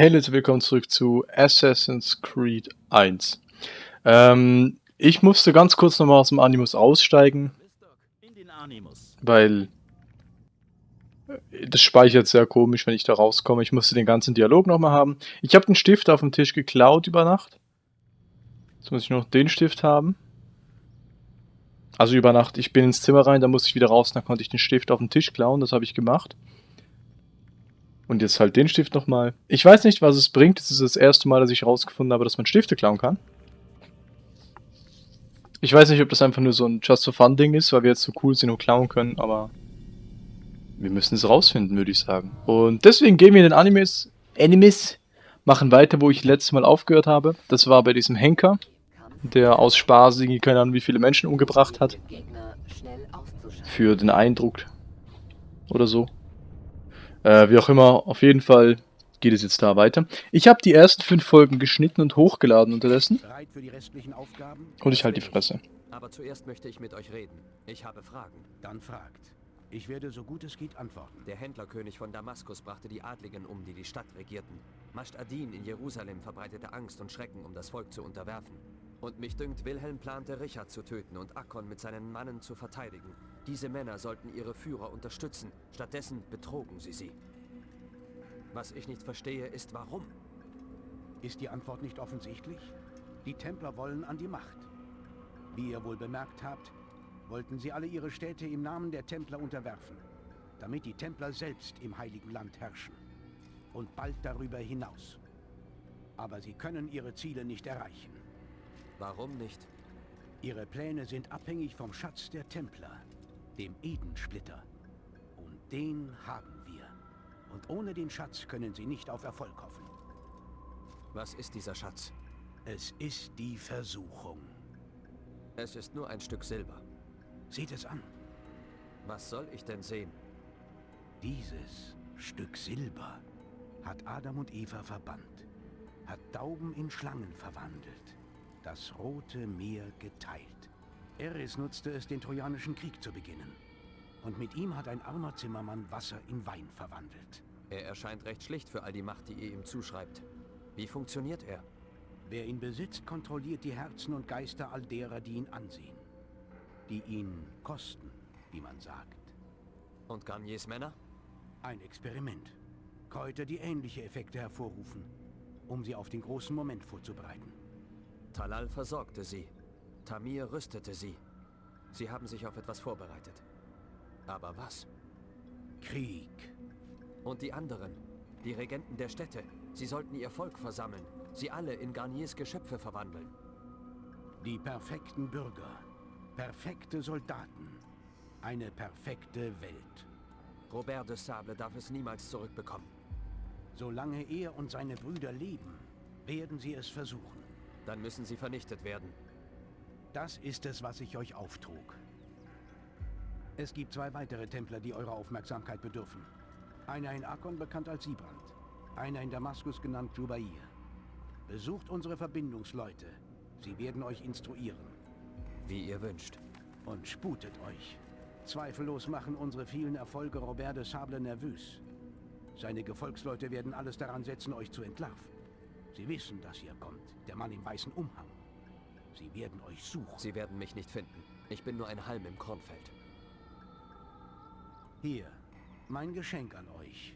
Hey Leute, willkommen zurück zu Assassin's Creed 1. Ähm, ich musste ganz kurz nochmal aus dem Animus aussteigen, weil äh, das speichert sehr komisch, wenn ich da rauskomme. Ich musste den ganzen Dialog nochmal haben. Ich habe den Stift auf dem Tisch geklaut über Nacht. Jetzt muss ich noch den Stift haben. Also über Nacht, ich bin ins Zimmer rein, dann musste ich wieder raus, dann konnte ich den Stift auf dem Tisch klauen, das habe ich gemacht. Und jetzt halt den Stift nochmal. Ich weiß nicht, was es bringt. Es ist das erste Mal, dass ich herausgefunden habe, dass man Stifte klauen kann. Ich weiß nicht, ob das einfach nur so ein Just for Fun Ding ist, weil wir jetzt so cool sind und klauen können, aber wir müssen es rausfinden, würde ich sagen. Und deswegen gehen wir in den Animes, Animes, machen weiter, wo ich letztes Mal aufgehört habe. Das war bei diesem Henker, der aus Spaß irgendwie keine Ahnung wie viele Menschen umgebracht hat. Für den Eindruck oder so. Äh, wie auch immer, auf jeden Fall geht es jetzt da weiter. Ich habe die ersten fünf Folgen geschnitten und hochgeladen unterdessen. Und ich halte die Fresse. Aber zuerst möchte ich mit euch reden. Ich habe Fragen. Dann fragt. Ich werde so gut es geht antworten. Der Händlerkönig von Damaskus brachte die Adligen um, die die Stadt regierten. Mascht Adin in Jerusalem verbreitete Angst und Schrecken, um das Volk zu unterwerfen. Und mich dünkt, Wilhelm plante, Richard zu töten und Akkon mit seinen Mannen zu verteidigen. Diese Männer sollten ihre Führer unterstützen. Stattdessen betrogen sie sie. Was ich nicht verstehe, ist warum. Ist die Antwort nicht offensichtlich? Die Templer wollen an die Macht. Wie ihr wohl bemerkt habt, wollten sie alle ihre Städte im Namen der Templer unterwerfen, damit die Templer selbst im Heiligen Land herrschen. Und bald darüber hinaus. Aber sie können ihre Ziele nicht erreichen. Warum nicht? Ihre Pläne sind abhängig vom Schatz der Templer dem Edensplitter. Und den haben wir. Und ohne den Schatz können sie nicht auf Erfolg hoffen. Was ist dieser Schatz? Es ist die Versuchung. Es ist nur ein Stück Silber. Seht es an. Was soll ich denn sehen? Dieses Stück Silber hat Adam und Eva verbannt, hat Dauben in Schlangen verwandelt, das Rote Meer geteilt. Eris nutzte es, den Trojanischen Krieg zu beginnen. Und mit ihm hat ein armer Zimmermann Wasser in Wein verwandelt. Er erscheint recht schlicht für all die Macht, die ihr ihm zuschreibt. Wie funktioniert er? Wer ihn besitzt, kontrolliert die Herzen und Geister all derer, die ihn ansehen. Die ihn kosten, wie man sagt. Und Garniers Männer? Ein Experiment. Kräuter, die ähnliche Effekte hervorrufen, um sie auf den großen Moment vorzubereiten. Talal versorgte sie. Tamir rüstete sie. Sie haben sich auf etwas vorbereitet. Aber was? Krieg. Und die anderen, die Regenten der Städte, sie sollten ihr Volk versammeln, sie alle in Garniers Geschöpfe verwandeln. Die perfekten Bürger, perfekte Soldaten, eine perfekte Welt. Robert de Sable darf es niemals zurückbekommen. Solange er und seine Brüder leben, werden sie es versuchen. Dann müssen sie vernichtet werden. Das ist es, was ich euch auftrug. Es gibt zwei weitere Templer, die eurer Aufmerksamkeit bedürfen. Einer in Akkon, bekannt als Sibrand. Einer in Damaskus, genannt Jubair. Besucht unsere Verbindungsleute. Sie werden euch instruieren. Wie ihr wünscht. Und sputet euch. Zweifellos machen unsere vielen Erfolge Robert de Sable nervös. Seine Gefolgsleute werden alles daran setzen, euch zu entlarven. Sie wissen, dass ihr kommt. Der Mann im weißen Umhang. Sie werden euch suchen. Sie werden mich nicht finden. Ich bin nur ein Halm im Kornfeld. Hier, mein Geschenk an euch.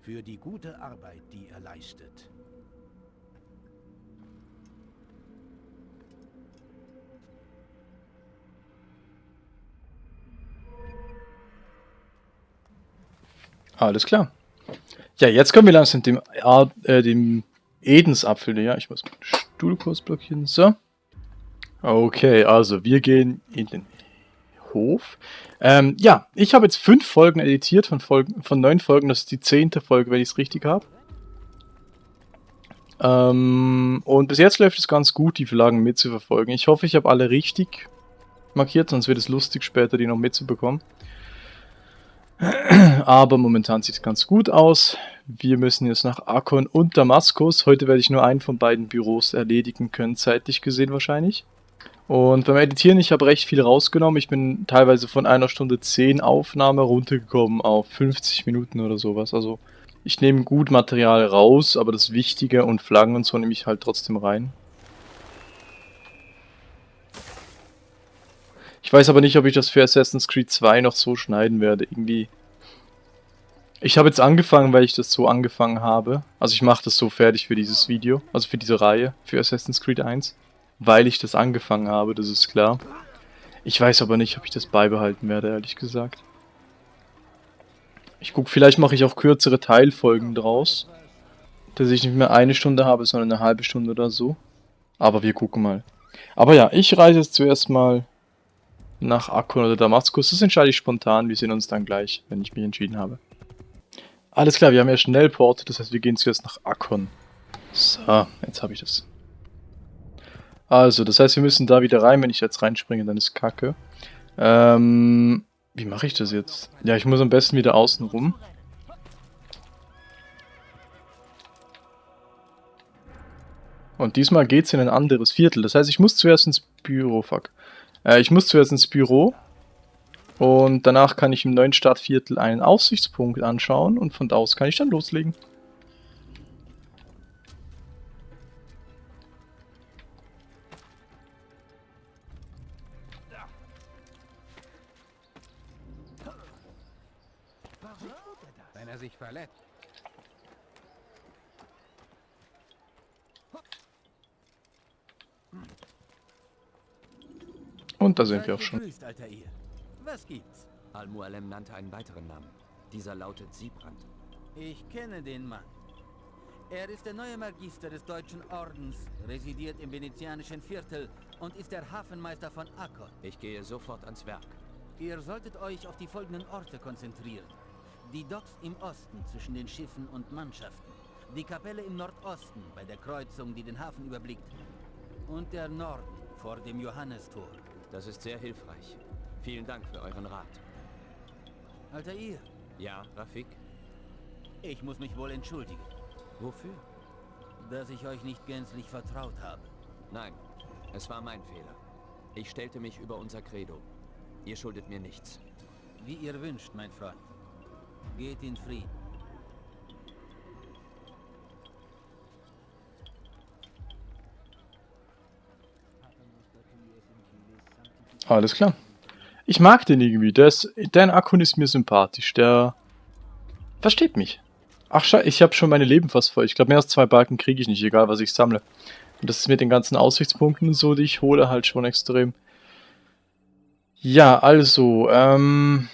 Für die gute Arbeit, die ihr leistet. Alles klar. Ja, jetzt kommen wir langsam dem, äh, dem Edensapfel Ja, Ich muss meinen Stuhl kurz blockieren. So. Okay, also wir gehen in den Hof. Ähm, ja, ich habe jetzt fünf Folgen editiert von, Folgen, von neun Folgen. Das ist die zehnte Folge, wenn ich es richtig habe. Ähm, und bis jetzt läuft es ganz gut, die Verlagen mitzuverfolgen. Ich hoffe, ich habe alle richtig markiert, sonst wird es lustig, später die noch mitzubekommen. Aber momentan sieht es ganz gut aus. Wir müssen jetzt nach Akkon und Damaskus. Heute werde ich nur einen von beiden Büros erledigen können, zeitlich gesehen wahrscheinlich. Und beim Editieren, ich habe recht viel rausgenommen. Ich bin teilweise von einer Stunde 10 Aufnahme runtergekommen auf 50 Minuten oder sowas. Also Ich nehme gut Material raus, aber das Wichtige und Flaggen und so nehme ich halt trotzdem rein. Ich weiß aber nicht, ob ich das für Assassin's Creed 2 noch so schneiden werde. Irgendwie... Ich habe jetzt angefangen, weil ich das so angefangen habe. Also ich mache das so fertig für dieses Video, also für diese Reihe, für Assassin's Creed 1. Weil ich das angefangen habe, das ist klar. Ich weiß aber nicht, ob ich das beibehalten werde, ehrlich gesagt. Ich gucke, vielleicht mache ich auch kürzere Teilfolgen draus. Dass ich nicht mehr eine Stunde habe, sondern eine halbe Stunde oder so. Aber wir gucken mal. Aber ja, ich reise jetzt zuerst mal nach Akkon oder Damaskus. Das entscheide ich spontan. Wir sehen uns dann gleich, wenn ich mich entschieden habe. Alles klar, wir haben ja Schnellport. Das heißt, wir gehen zuerst nach Akkon. So, jetzt habe ich das. Also, das heißt, wir müssen da wieder rein. Wenn ich jetzt reinspringe, dann ist Kacke. Ähm, wie mache ich das jetzt? Ja, ich muss am besten wieder außen rum. Und diesmal geht es in ein anderes Viertel. Das heißt, ich muss zuerst ins Büro. Fuck. Äh, ich muss zuerst ins Büro. Und danach kann ich im neuen Stadtviertel einen Aussichtspunkt anschauen. Und von da aus kann ich dann loslegen. Und da sind wir auch schon. Was gibt's? Al-Mualem nannte einen weiteren Namen. Dieser lautet Siebrand. Ich kenne den Mann. Er ist der neue Magister des Deutschen Ordens, residiert im venezianischen Viertel und ist der Hafenmeister von Akkon. Ich gehe sofort ans Werk. Ihr solltet euch auf die folgenden Orte konzentrieren. Die Docks im Osten zwischen den Schiffen und Mannschaften. Die Kapelle im Nordosten bei der Kreuzung, die den Hafen überblickt. Und der Norden vor dem Johannestor. Das ist sehr hilfreich. Vielen Dank für euren Rat. Altair. Ja, Rafik? Ich muss mich wohl entschuldigen. Wofür? Dass ich euch nicht gänzlich vertraut habe. Nein, es war mein Fehler. Ich stellte mich über unser Credo. Ihr schuldet mir nichts. Wie ihr wünscht, mein Freund. Geht in Frieden. Alles klar. Ich mag den irgendwie. Der ist, dein Akku ist mir sympathisch. Der versteht mich. Ach, scheiße, ich habe schon meine Leben fast voll. Ich glaube, mehr als zwei Balken kriege ich nicht, egal was ich sammle. Und das ist mit den ganzen Aussichtspunkten und so, die ich hole, halt schon extrem. Ja, also, ähm...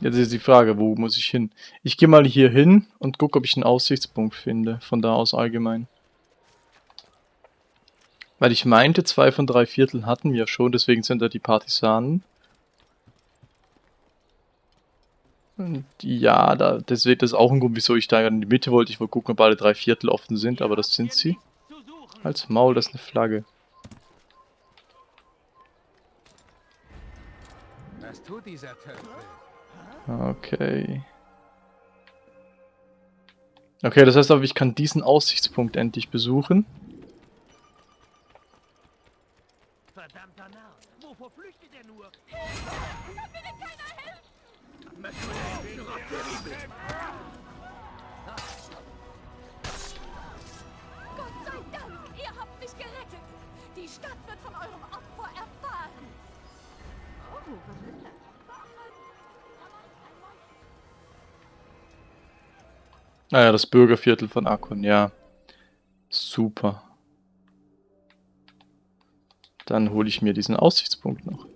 Jetzt ist die Frage, wo muss ich hin? Ich gehe mal hier hin und gucke, ob ich einen Aussichtspunkt finde, von da aus allgemein. Weil ich meinte, zwei von drei Vierteln hatten wir schon, deswegen sind da die Partisanen. Und ja, da, deswegen das ist auch ein Grund, wieso ich da in die Mitte wollte. Ich wollte gucken, ob alle drei Viertel offen sind, aber das sind sie. Als Maul, das ist eine Flagge. Was tut dieser Töpfel? Okay. Okay, das heißt aber, ich kann diesen Aussichtspunkt endlich besuchen. Verdammter Narr! Wovor flüchtet er nur? Da findet keiner Hilfe! Gott sei Dank! Ihr habt mich gerettet! Die Stadt wird von eurem Opfer erfahren! Oh, was ist Naja, das Bürgerviertel von Akkon, ja. Super. Dann hole ich mir diesen Aussichtspunkt noch.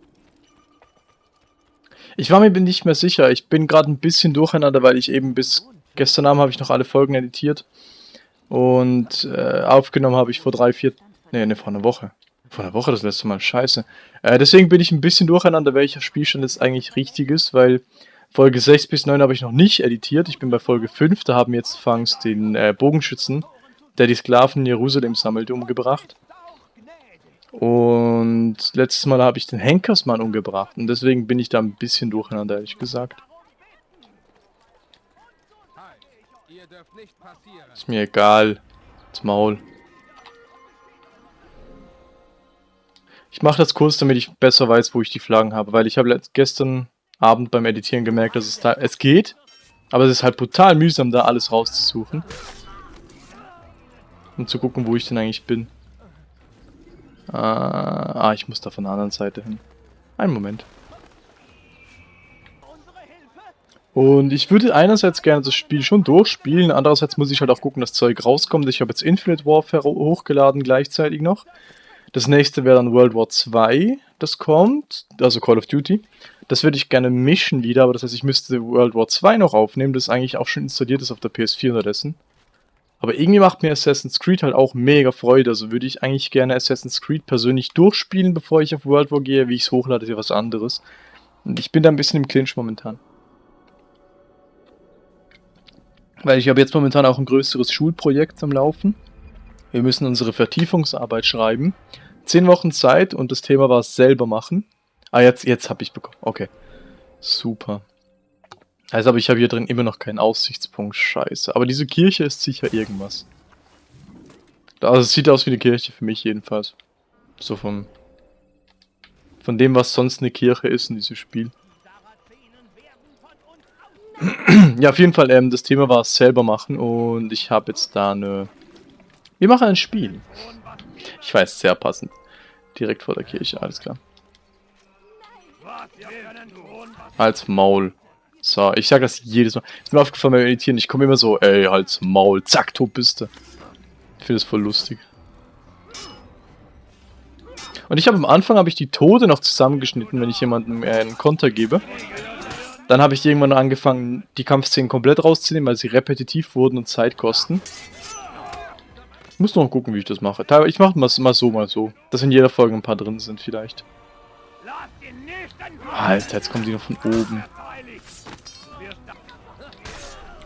Ich war mir nicht mehr sicher. Ich bin gerade ein bisschen durcheinander, weil ich eben bis gestern Abend habe ich noch alle Folgen editiert. Und äh, aufgenommen habe ich vor drei, vier... Nee, ne, vor einer Woche. Vor einer Woche das letzte Mal. Scheiße. Äh, deswegen bin ich ein bisschen durcheinander, welcher Spielstand jetzt eigentlich richtig ist, weil Folge 6 bis 9 habe ich noch nicht editiert. Ich bin bei Folge 5. Da haben jetzt Fangs den äh, Bogenschützen, der die Sklaven in Jerusalem sammelt, umgebracht. Und letztes Mal habe ich den Henkersmann umgebracht. Und deswegen bin ich da ein bisschen durcheinander, ehrlich gesagt. Ist mir egal. Das Maul. Ich mache das kurz, damit ich besser weiß, wo ich die Flaggen habe, weil ich habe gestern Abend beim Editieren gemerkt, dass es da... Es geht, aber es ist halt brutal mühsam, da alles rauszusuchen. Um zu gucken, wo ich denn eigentlich bin. Äh, ah, ich muss da von der anderen Seite hin. Einen Moment. Und ich würde einerseits gerne das Spiel schon durchspielen, andererseits muss ich halt auch gucken, dass Zeug rauskommt. Ich habe jetzt Infinite Warfare hochgeladen gleichzeitig noch. Das nächste wäre dann World War 2, das kommt, also Call of Duty. Das würde ich gerne mischen wieder, aber das heißt, ich müsste World War 2 noch aufnehmen, das eigentlich auch schon installiert ist auf der PS4 unterdessen. Aber irgendwie macht mir Assassin's Creed halt auch mega Freude, also würde ich eigentlich gerne Assassin's Creed persönlich durchspielen, bevor ich auf World War gehe. Wie ich es hochlade, ist ja was anderes. Und ich bin da ein bisschen im Clinch momentan. Weil ich habe jetzt momentan auch ein größeres Schulprojekt am Laufen. Wir müssen unsere Vertiefungsarbeit schreiben. Zehn Wochen Zeit und das Thema war selber machen. Ah, jetzt, jetzt habe ich bekommen. Okay. Super. Also, aber ich habe hier drin immer noch keinen Aussichtspunkt. Scheiße. Aber diese Kirche ist sicher irgendwas. Also, es sieht aus wie eine Kirche für mich jedenfalls. So vom... Von dem, was sonst eine Kirche ist in diesem Spiel. ja, auf jeden Fall, ähm, das Thema war selber machen und ich habe jetzt da eine... Wir machen ein Spiel. Ich weiß, sehr passend. Direkt vor der Kirche, alles klar. Als Maul. So, ich sage das jedes Mal. Ist mir aufgefallen beim Editieren, ich komme immer so, ey, halt's Maul, zack, tot bist du. Ich finde das voll lustig. Und ich habe am Anfang habe ich die Tode noch zusammengeschnitten, wenn ich jemandem äh, einen Konter gebe. Dann habe ich irgendwann angefangen, die Kampfszenen komplett rauszunehmen, weil sie repetitiv wurden und Zeit kosten. Ich muss noch gucken, wie ich das mache. Ich mache mal so, mal so. Dass in jeder Folge ein paar drin sind, vielleicht. Alter, jetzt kommen die noch von oben.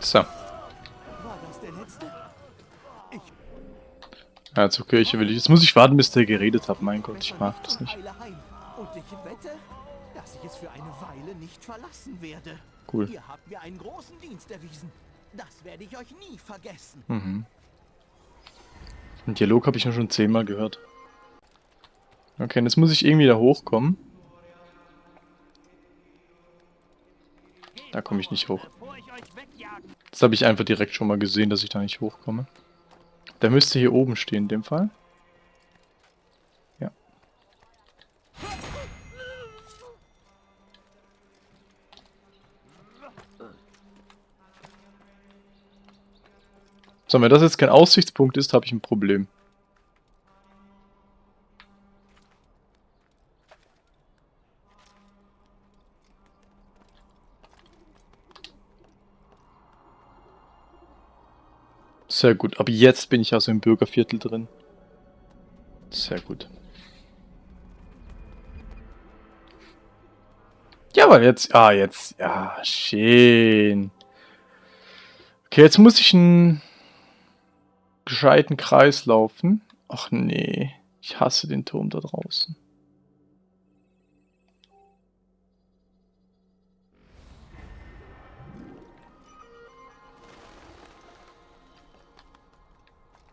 So. Ja, zur Kirche will ich. Jetzt muss ich warten, bis der geredet hat. Mein Gott, ich mag das nicht. Cool. Ihr habt mir einen großen Dienst erwiesen. Das werde ich euch nie vergessen. Mhm. Den Dialog habe ich ja schon zehnmal gehört. Okay, jetzt muss ich irgendwie da hochkommen. Da komme ich nicht hoch. Das habe ich einfach direkt schon mal gesehen, dass ich da nicht hochkomme. Der müsste hier oben stehen in dem Fall. So, wenn das jetzt kein Aussichtspunkt ist, habe ich ein Problem. Sehr gut. Aber jetzt bin ich also im Bürgerviertel drin. Sehr gut. Ja, aber jetzt... Ah, jetzt... Ja, schön. Okay, jetzt muss ich ein gescheiten Kreis laufen. Ach nee, ich hasse den Turm da draußen.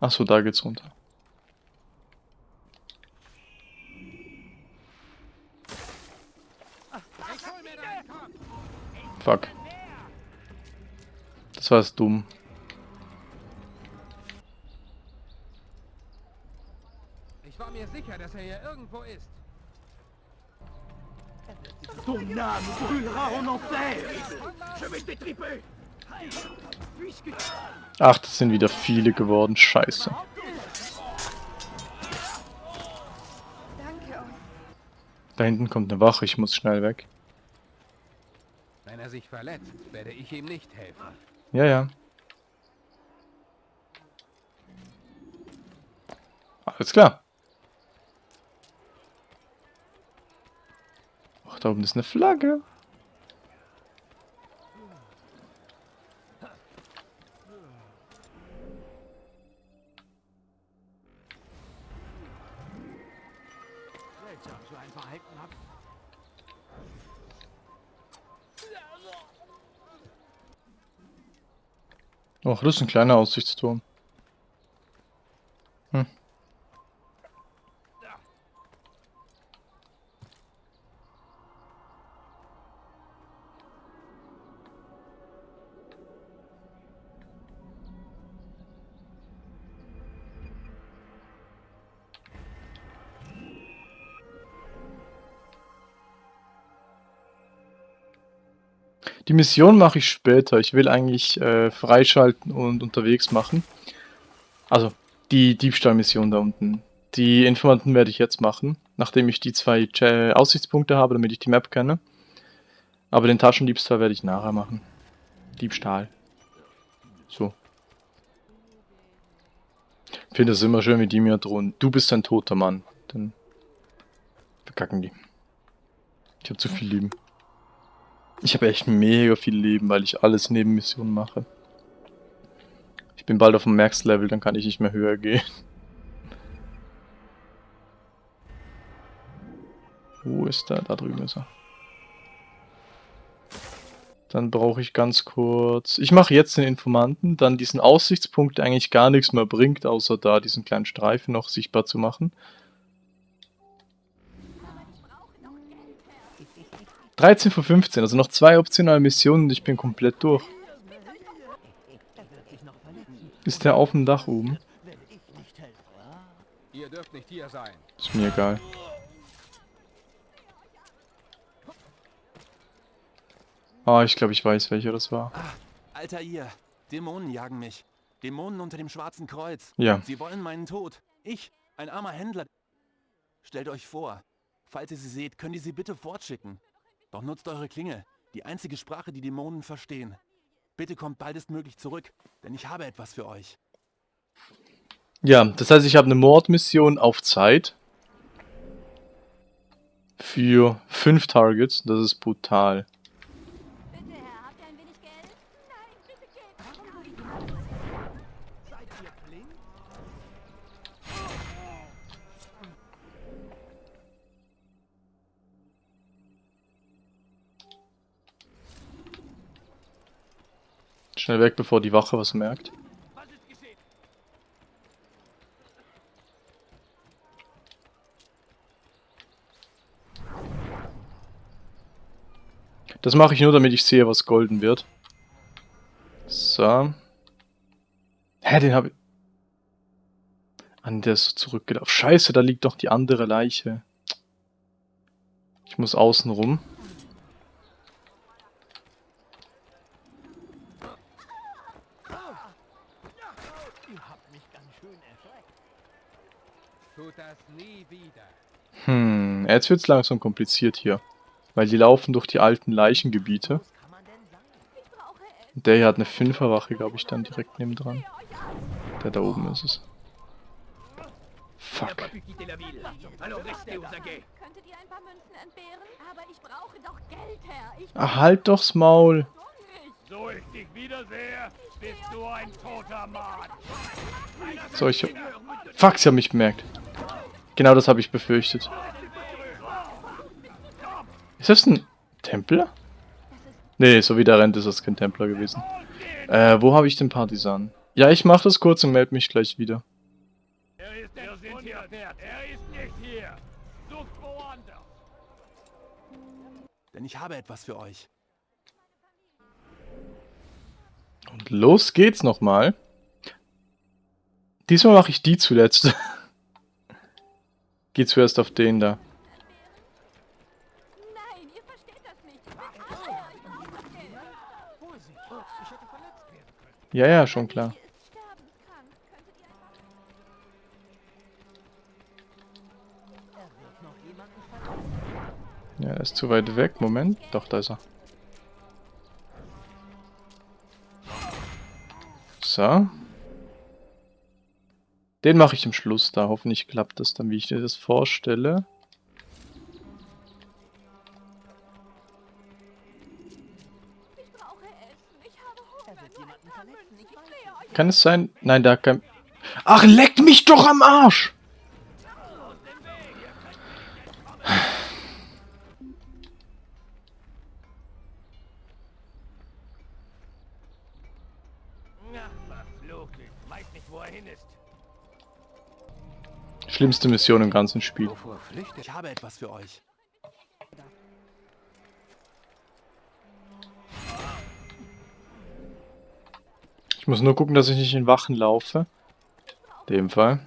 Ach so, da geht's runter. Fuck. Das war jetzt dumm. mir sicher, dass er hier irgendwo ist. Ton âme brûlera en enfer! Je vais t'étriper! Ach, das sind wieder viele geworden. Scheiße. Da hinten kommt eine Wache. Ich muss schnell weg. Wenn er sich verletzt, werde ich ihm nicht helfen. Ja, ja. Alles klar. da oben ist eine Flagge. Ach, das ist ein kleiner Aussichtsturm. Die Mission mache ich später. Ich will eigentlich äh, freischalten und unterwegs machen. Also, die Diebstahlmission da unten. Die Informanten werde ich jetzt machen, nachdem ich die zwei Ch Aussichtspunkte habe, damit ich die Map kenne. Aber den Taschendiebstahl werde ich nachher machen. Diebstahl. So. Ich finde es immer schön, wie die mir drohen. Du bist ein toter Mann. Dann verkacken die. Ich habe zu viel Leben. Ich habe echt mega viel Leben, weil ich alles neben Missionen mache. Ich bin bald auf dem Max-Level, dann kann ich nicht mehr höher gehen. Wo ist er? Da drüben ist er. Dann brauche ich ganz kurz... Ich mache jetzt den Informanten, dann diesen Aussichtspunkt, der eigentlich gar nichts mehr bringt, außer da diesen kleinen Streifen noch sichtbar zu machen. 13 von 15, also noch zwei optionale Missionen und ich bin komplett durch. Ist der auf dem Dach oben? Ihr dürft nicht hier sein. Ist mir egal. Ah, ich glaube, ich weiß, welcher das war. Alter ihr, Dämonen jagen mich. Dämonen unter dem Schwarzen Kreuz. Ja. Sie wollen meinen Tod. Ich, ein armer Händler. Stellt euch vor, falls ihr sie seht, könnt ihr sie bitte fortschicken. Doch nutzt eure Klinge, die einzige Sprache, die Dämonen verstehen. Bitte kommt baldestmöglich zurück, denn ich habe etwas für euch. Ja, das heißt, ich habe eine Mordmission auf Zeit. Für fünf Targets. Das ist brutal. Bitte, Herr, habt ihr ein wenig Geld? Nein, bitte Geld. Schnell weg, bevor die Wache was merkt. Das mache ich nur, damit ich sehe, was golden wird. So. Hä, den habe ich... An der ist so zurückgelaufen. Scheiße, da liegt doch die andere Leiche. Ich muss außen rum. Tut das nie wieder. Hm, jetzt wird's langsam kompliziert hier. Weil die laufen durch die alten Leichengebiete. Der hier hat eine Fünferwache, glaube ich, dann direkt nebendran. Der da oben ist es. Fuck. Könntet ihr ein paar Münzen entbehren? Aber ich brauche doch Geld, Herr. Ich Ah, halt doch's Maul. So ich dich wiedersehe, bist du ein toter Mann. So, ich... Fuck, sie haben mich bemerkt. Genau das habe ich befürchtet. Ist das ein Templer? Nee, so wie der rennt, ist das kein Templer gewesen. Äh, wo habe ich den Partisan? Ja, ich mache das kurz und melde mich gleich wieder. Er ist Wir sind hier. Er ist nicht hier. Sucht woanders. Denn ich habe etwas für euch. Und los geht's nochmal. Diesmal mache ich die zuletzt. Geh zuerst auf den da. Ja, ja, schon klar. Ja, er ist zu weit weg. Moment. Doch, da ist er. So. Den mache ich im Schluss da. Hoffentlich klappt das dann, wie ich dir das vorstelle. Kann es sein? Nein, da kein... Ach, leck mich doch am Arsch! Schlimmste Mission im ganzen Spiel. Ich habe etwas für euch. Ich muss nur gucken, dass ich nicht in Wachen laufe. In dem Fall.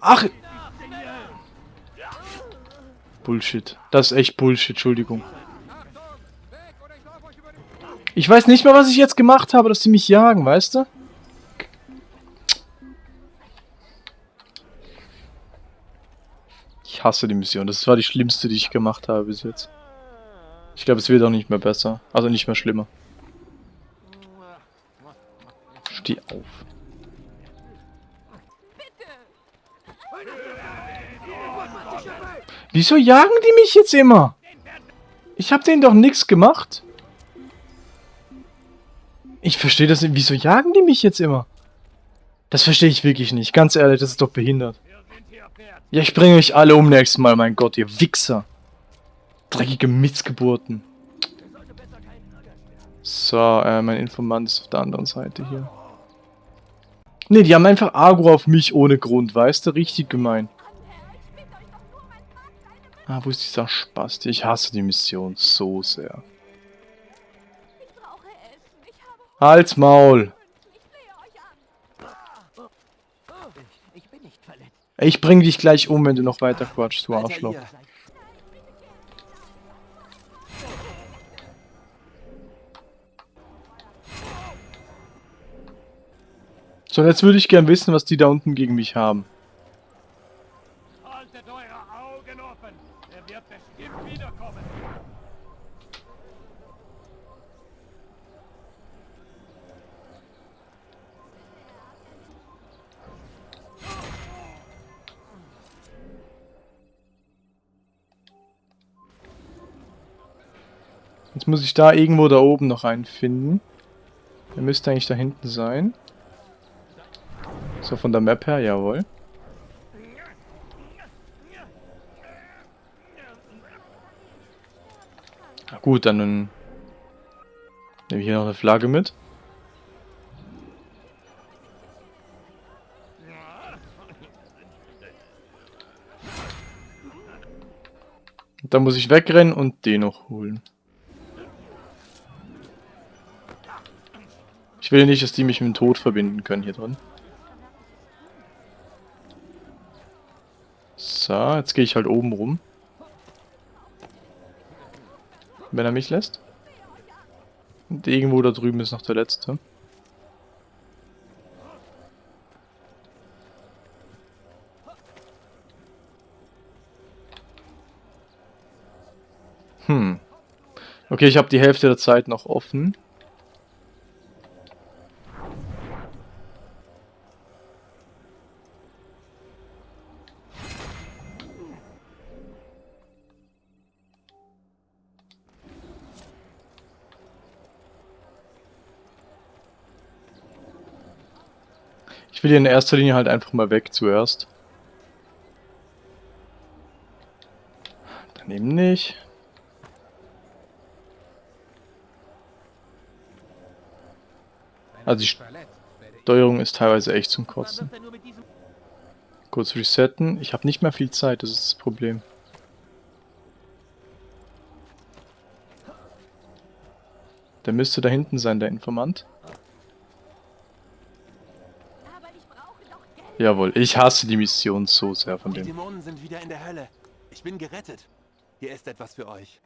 Ach! Bullshit. Das ist echt Bullshit, Entschuldigung. Ich weiß nicht mal, was ich jetzt gemacht habe, dass sie mich jagen, weißt du? Ich hasse die Mission. Das war die schlimmste, die ich gemacht habe bis jetzt. Ich glaube, es wird auch nicht mehr besser. Also nicht mehr schlimmer. Steh auf. Wieso jagen die mich jetzt immer? Ich habe denen doch nichts gemacht. Ich verstehe das nicht. Wieso jagen die mich jetzt immer? Das verstehe ich wirklich nicht. Ganz ehrlich, das ist doch behindert. Ja, ich bringe euch alle um nächstes Mal, mein Gott, ihr Wichser. Dreckige Missgeburten. So, äh, mein Informant ist auf der anderen Seite hier. Ne, die haben einfach Agro auf mich ohne Grund, weißt du? Richtig gemein. Ah, wo ist dieser Spasti? Ich hasse die Mission so sehr. Halt's Maul! Ich bring dich gleich um, wenn du noch weiter quatschst, du Arschloch. So, jetzt würde ich gern wissen, was die da unten gegen mich haben. Haltet eure Augen offen. Er wird bestimmt wiederkommen. Jetzt muss ich da irgendwo da oben noch einen finden. Der müsste eigentlich da hinten sein. So, von der Map her, jawohl. Na gut, dann nehme ich hier noch eine Flagge mit. Dann muss ich wegrennen und den noch holen. Will nicht, dass die mich mit dem Tod verbinden können hier drin. So, jetzt gehe ich halt oben rum. Wenn er mich lässt. Und irgendwo da drüben ist noch der letzte. Hm. Okay, ich habe die Hälfte der Zeit noch offen. Hier in erster Linie halt einfach mal weg zuerst. Dann eben nicht. Also die Steuerung ist teilweise echt zum Kotzen. Kurz resetten. Ich habe nicht mehr viel Zeit, das ist das Problem. Der müsste da hinten sein, der Informant. Aber ich brauche doch Geld. Jawohl, ich hasse die Mission so sehr von Die dem. Dämonen sind wieder in der Hölle. Ich bin gerettet. Hier ist etwas für euch.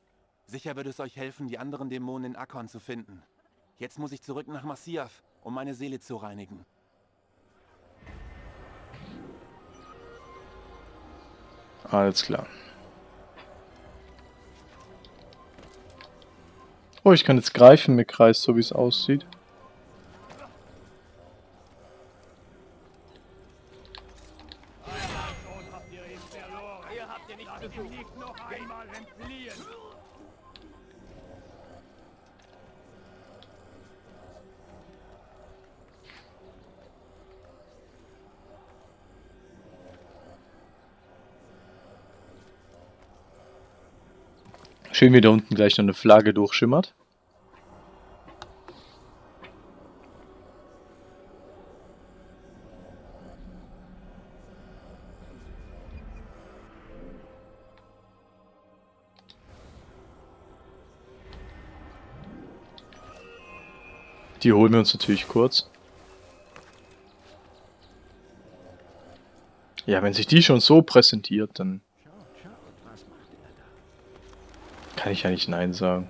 Sicher wird es euch helfen, die anderen Dämonen in Akkon zu finden. Jetzt muss ich zurück nach Massiaf, um meine Seele zu reinigen. Alles klar. Oh, ich kann jetzt greifen mit Kreis, so wie es aussieht. Schon habt ihr ihn verloren. Ihr habt ihn nicht Lasst ihn nicht noch einmal entfliehen. Schön, wie da unten gleich noch eine Flagge durchschimmert. Die holen wir uns natürlich kurz. Ja, wenn sich die schon so präsentiert, dann... Kann ich ja nicht Nein sagen.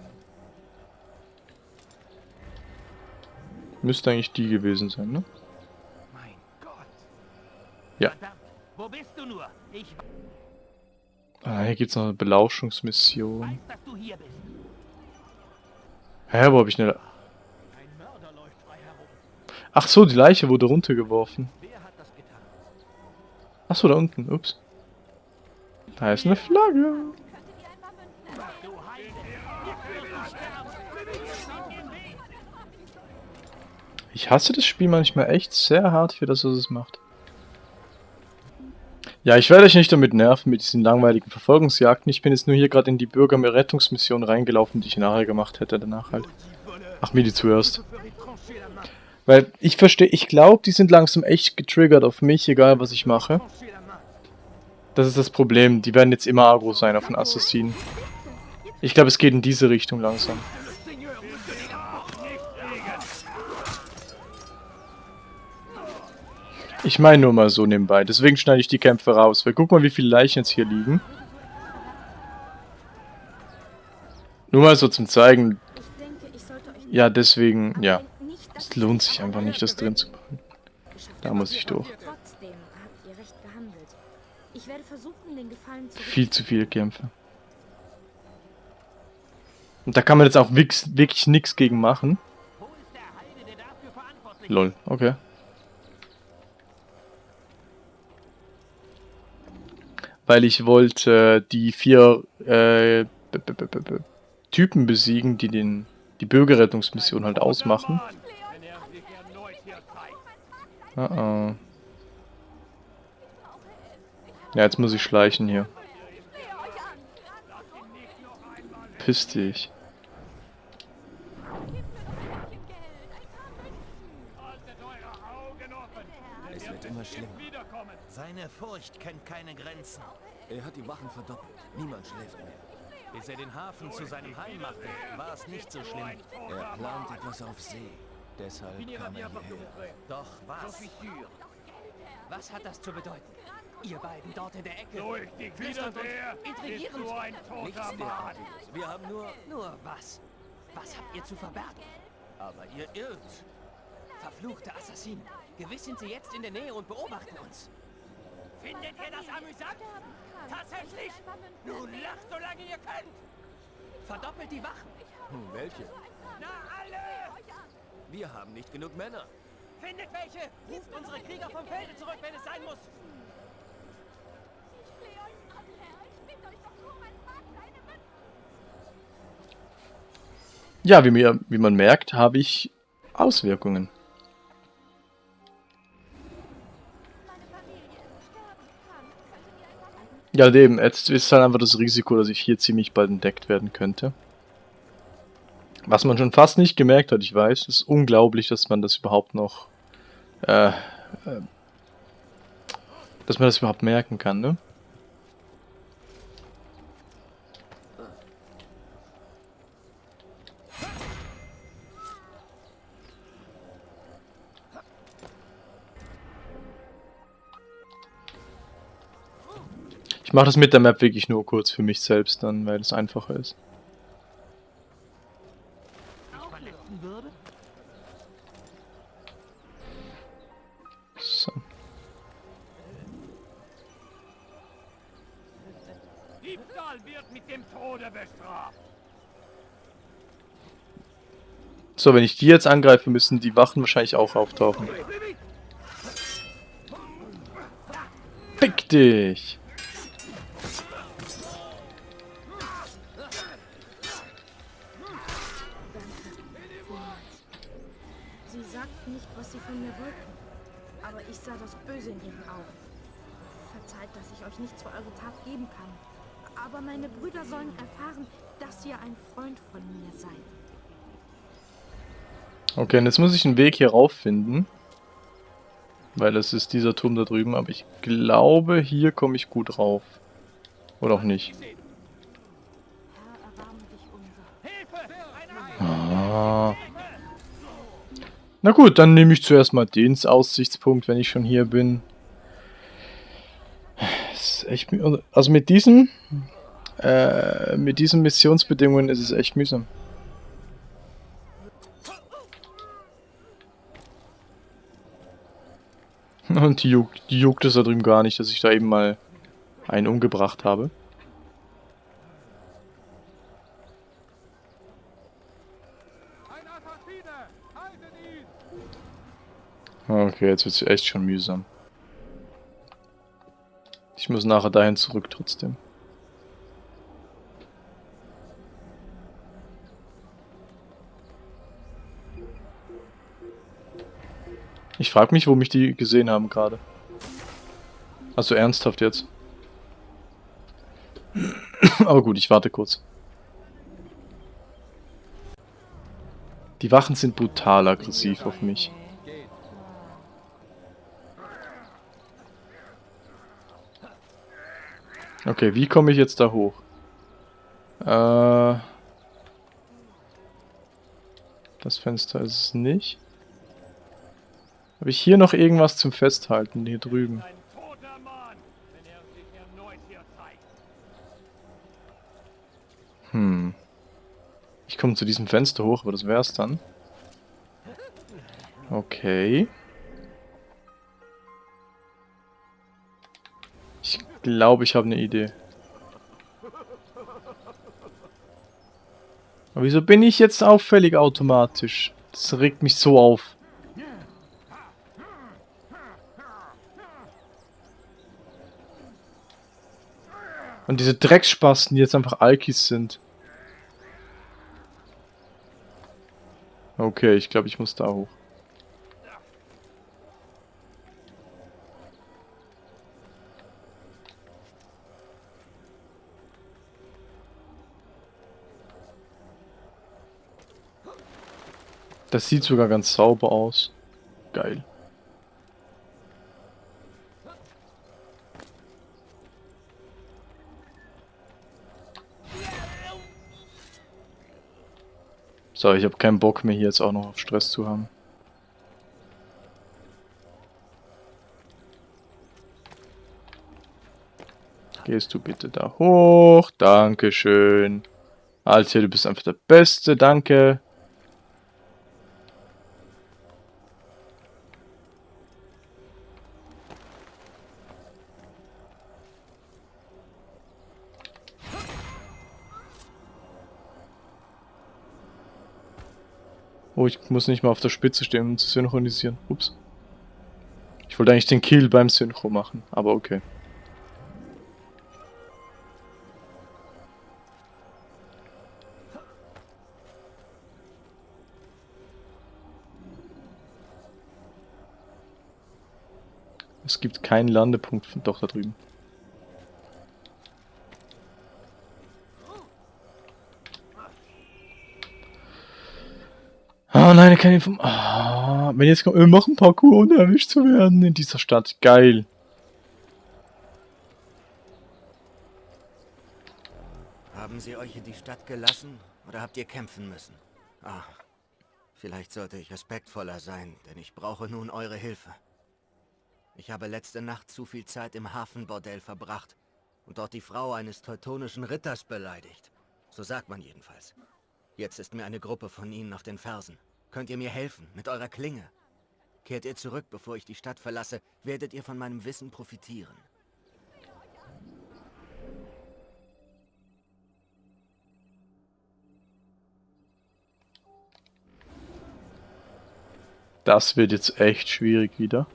Müsste eigentlich die gewesen sein, ne? Mein Gott. Ja. Wo bist du nur? Ich Ah, hier gibt's noch eine Belauschungsmission. Hä, wo hab ich eine... Ein Mörder läuft frei herum. Ach so, die Leiche wurde runtergeworfen. Ach so, da unten. Ups. Da ist eine Flagge. Ich hasse das Spiel manchmal echt sehr hart für das, was es macht. Ja, ich werde euch nicht damit nerven mit diesen langweiligen Verfolgungsjagden. Ich bin jetzt nur hier gerade in die Bürgerrettungsmission reingelaufen, die ich nachher gemacht hätte danach halt. Ach, mir die zuerst. Weil ich verstehe, ich glaube, die sind langsam echt getriggert auf mich, egal was ich mache. Das ist das Problem. Die werden jetzt immer agro sein auf den Assassinen. Ich glaube, es geht in diese Richtung langsam. Ich meine nur mal so nebenbei. Deswegen schneide ich die Kämpfe raus. Weil guck mal, wie viele Leichen jetzt hier liegen. Nur mal so zum Zeigen. Ja, deswegen, ja. Es lohnt sich einfach nicht, das drin zu machen. Da muss ich durch. Trotzdem habt ihr recht gehandelt. Ich werde versuchen, den Gefallen zu Viel zu viele Kämpfe. Und da kann man jetzt auch wirklich nichts gegen machen. Lol, okay. Weil ich wollte die vier äh, Typen besiegen, die den die Bürgerrettungsmission halt ausmachen. Wenn er sich erneut hier Ah, ah. Ja, jetzt muss ich schleichen hier. Piss dich. Haltet eure Augen offen. Es wird immer schlimmer. Seine Furcht kennt keine Grenzen. Er hat die Wachen verdoppelt. Niemand schläft mehr. Bis er den Hafen zu seinem Heim machte, war es nicht so schlimm. Er plant etwas auf See. Deshalb kam er hierher. Doch was? Was hat das zu bedeuten? Ihr beiden dort in der Ecke. Durch die Wiederwehr ist intrigierend. nur ein toter Mann. Wir haben nur... Nur was? Was habt ihr zu verbergen? Aber ihr irrt. Verfluchte Assassinen. Gewiss sind sie jetzt in der Nähe und beobachten uns. Findet ihr das amüsant? Tatsächlich? Nun lacht, solange ihr könnt. Verdoppelt die Wachen. Hm, welche? Na! Wir haben nicht genug Männer. Findet welche! Ruft unsere Krieger vom Felde zurück, wenn es sein muss. Ich flehe euch an, Herr. Ich bitte euch doch nur, mein Vater. Ja, wie, mir, wie man merkt, habe ich Auswirkungen. Ja, eben, jetzt ist halt einfach das Risiko, dass ich hier ziemlich bald entdeckt werden könnte. Was man schon fast nicht gemerkt hat, ich weiß. Ist unglaublich, dass man das überhaupt noch... Äh, äh, dass man das überhaupt merken kann, ne? Ich mache das mit der Map wirklich nur kurz für mich selbst dann, weil es einfacher ist. So, wenn ich die jetzt angreife, müssen die Wachen wahrscheinlich auch auftauchen. Fick dich! Okay, jetzt muss ich einen Weg hier rauf finden. Weil es ist dieser Turm da drüben, aber ich glaube, hier komme ich gut rauf. Oder auch nicht. Ah. Na gut, dann nehme ich zuerst mal den Aussichtspunkt, wenn ich schon hier bin. Das echt, also mit diesem Äh, mit diesen Missionsbedingungen ist es echt mühsam. Und die juckt, die juckt es da drüben gar nicht, dass ich da eben mal einen umgebracht habe. Okay, jetzt wird es echt schon mühsam. Ich muss nachher dahin zurück trotzdem. Ich frage mich, wo mich die gesehen haben gerade. Also ernsthaft jetzt. Aber gut, ich warte kurz. Die Wachen sind brutal aggressiv auf mich. Okay, wie komme ich jetzt da hoch? Äh, das Fenster ist es nicht. Habe ich hier noch irgendwas zum Festhalten? Hier drüben. Hm. Ich komme zu diesem Fenster hoch, aber das wär's dann. Okay. Ich glaube, ich habe eine Idee. Aber wieso bin ich jetzt auffällig automatisch? Das regt mich so auf. Und diese Drecksspasten, die jetzt einfach Alkis sind. Okay, ich glaube, ich muss da hoch. Das sieht sogar ganz sauber aus. Geil. So, ich habe keinen Bock mehr hier jetzt auch noch auf Stress zu haben. Gehst du bitte da hoch? Dankeschön. Alter, du bist einfach der Beste, danke. Oh, ich muss nicht mal auf der Spitze stehen, um zu synchronisieren. Ups. Ich wollte eigentlich den Kill beim Synchro machen, aber okay. Es gibt keinen Landepunkt, doch da drüben. Oh nein, keine Info. Ah, wenn jetzt kommt, wir machen Parkour, ohne erwischt zu werden in dieser Stadt. Geil. Haben sie euch in die Stadt gelassen oder habt ihr kämpfen müssen? Ah, vielleicht sollte ich respektvoller sein, denn ich brauche nun eure Hilfe. Ich habe letzte Nacht zu viel Zeit im Hafenbordell verbracht und dort die Frau eines teutonischen Ritters beleidigt. So sagt man jedenfalls. Jetzt ist mir eine Gruppe von ihnen auf den Fersen. Könnt ihr mir helfen, mit eurer Klinge? Kehrt ihr zurück, bevor ich die Stadt verlasse, werdet ihr von meinem Wissen profitieren. Das wird jetzt echt schwierig wieder.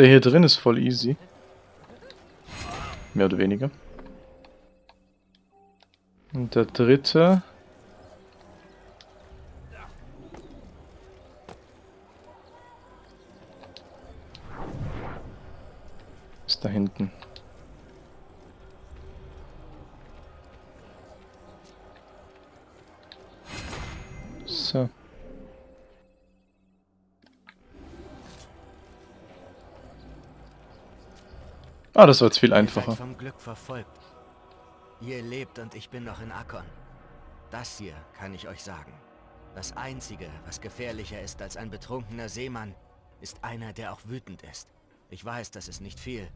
Der hier drin ist voll easy. Mehr oder weniger. Und der dritte. Ah, das war jetzt viel einfacher. vom Glück verfolgt. Ihr lebt und ich bin noch in Akkon. Das hier kann ich euch sagen. Das Einzige, was gefährlicher ist als ein betrunkener Seemann, ist einer, der auch wütend ist. Ich weiß, das ist nicht viel,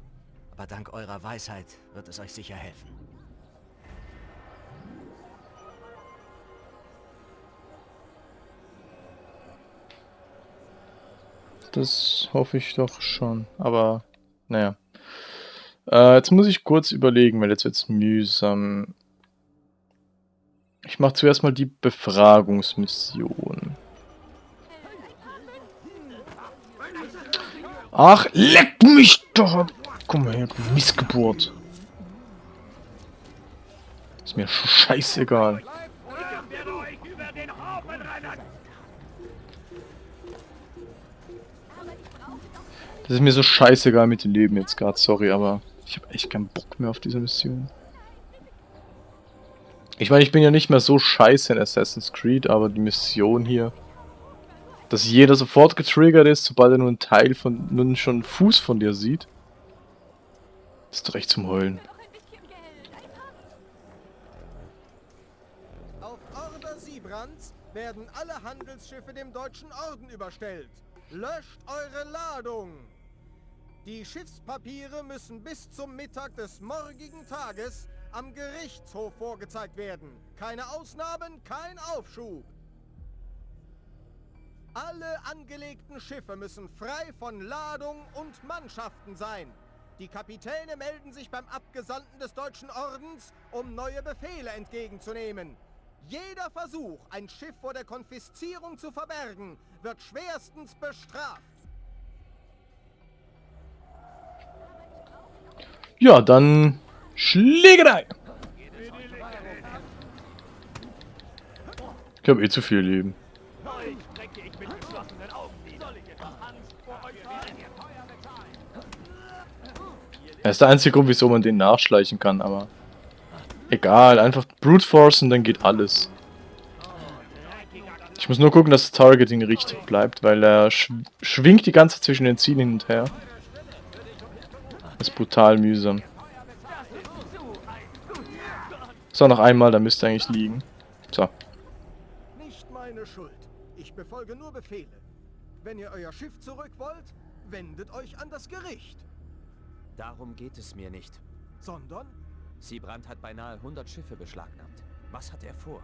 aber dank eurer Weisheit wird es euch sicher helfen. Das hoffe ich doch schon. Aber, naja. Äh, jetzt muss ich kurz überlegen, weil jetzt wird's mühsam. Ich mache zuerst mal die Befragungsmission. Ach, leck mich doch! Komm mal her, du Missgeburt. Ist mir scheißegal. Das ist mir so scheißegal mit dem Leben jetzt gerade, sorry, aber ich habe echt keinen Bock mehr auf diese Mission. Ich meine, ich bin ja nicht mehr so scheiße in Assassin's Creed, aber die Mission hier, dass jeder sofort getriggert ist, sobald er nur einen Teil von, nun schon einen Fuß von dir sieht, ist doch echt zum Heulen. Auf Order Siebrands werden alle Handelsschiffe dem Deutschen Orden überstellt. Löscht eure Ladung! Die Schiffspapiere müssen bis zum Mittag des morgigen Tages am Gerichtshof vorgezeigt werden. Keine Ausnahmen, kein Aufschub. Alle angelegten Schiffe müssen frei von Ladung und Mannschaften sein. Die Kapitäne melden sich beim Abgesandten des Deutschen Ordens, um neue Befehle entgegenzunehmen. Jeder Versuch, ein Schiff vor der Konfiszierung zu verbergen, wird schwerstens bestraft. Ja, dann Schlägerei! Ich habe eh zu viel Leben. Das ist der einzige Grund, wieso man den nachschleichen kann, aber... Egal, einfach Brute Force und dann geht alles. Ich muss nur gucken, dass das Targeting richtig bleibt, weil er sch schwingt die ganze Zeit zwischen den Zielen hin und her. Ist brutal mühsam. So, noch einmal, da müsste eigentlich liegen. So. Nicht meine Schuld. Ich befolge nur Befehle. Wenn ihr euer Schiff zurück wollt, wendet euch an das Gericht. Darum geht es mir nicht. Sondern Siebrand hat beinahe 100 Schiffe beschlagnahmt. Was hat er vor?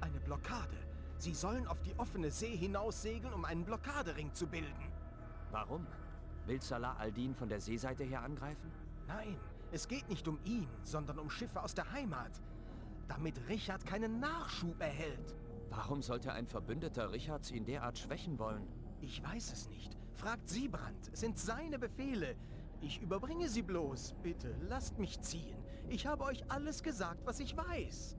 eine Blockade. Sie sollen auf die offene See hinaussegeln, um einen Blockadering zu bilden. Warum? Will Salah al-Din von der Seeseite her angreifen? Nein, es geht nicht um ihn, sondern um Schiffe aus der Heimat. Damit Richard keinen Nachschub erhält. Warum sollte ein Verbündeter Richards ihn derart schwächen wollen? Ich weiß es nicht. Fragt Siebrand. Es sind seine Befehle. Ich überbringe sie bloß. Bitte, lasst mich ziehen. Ich habe euch alles gesagt, was ich weiß.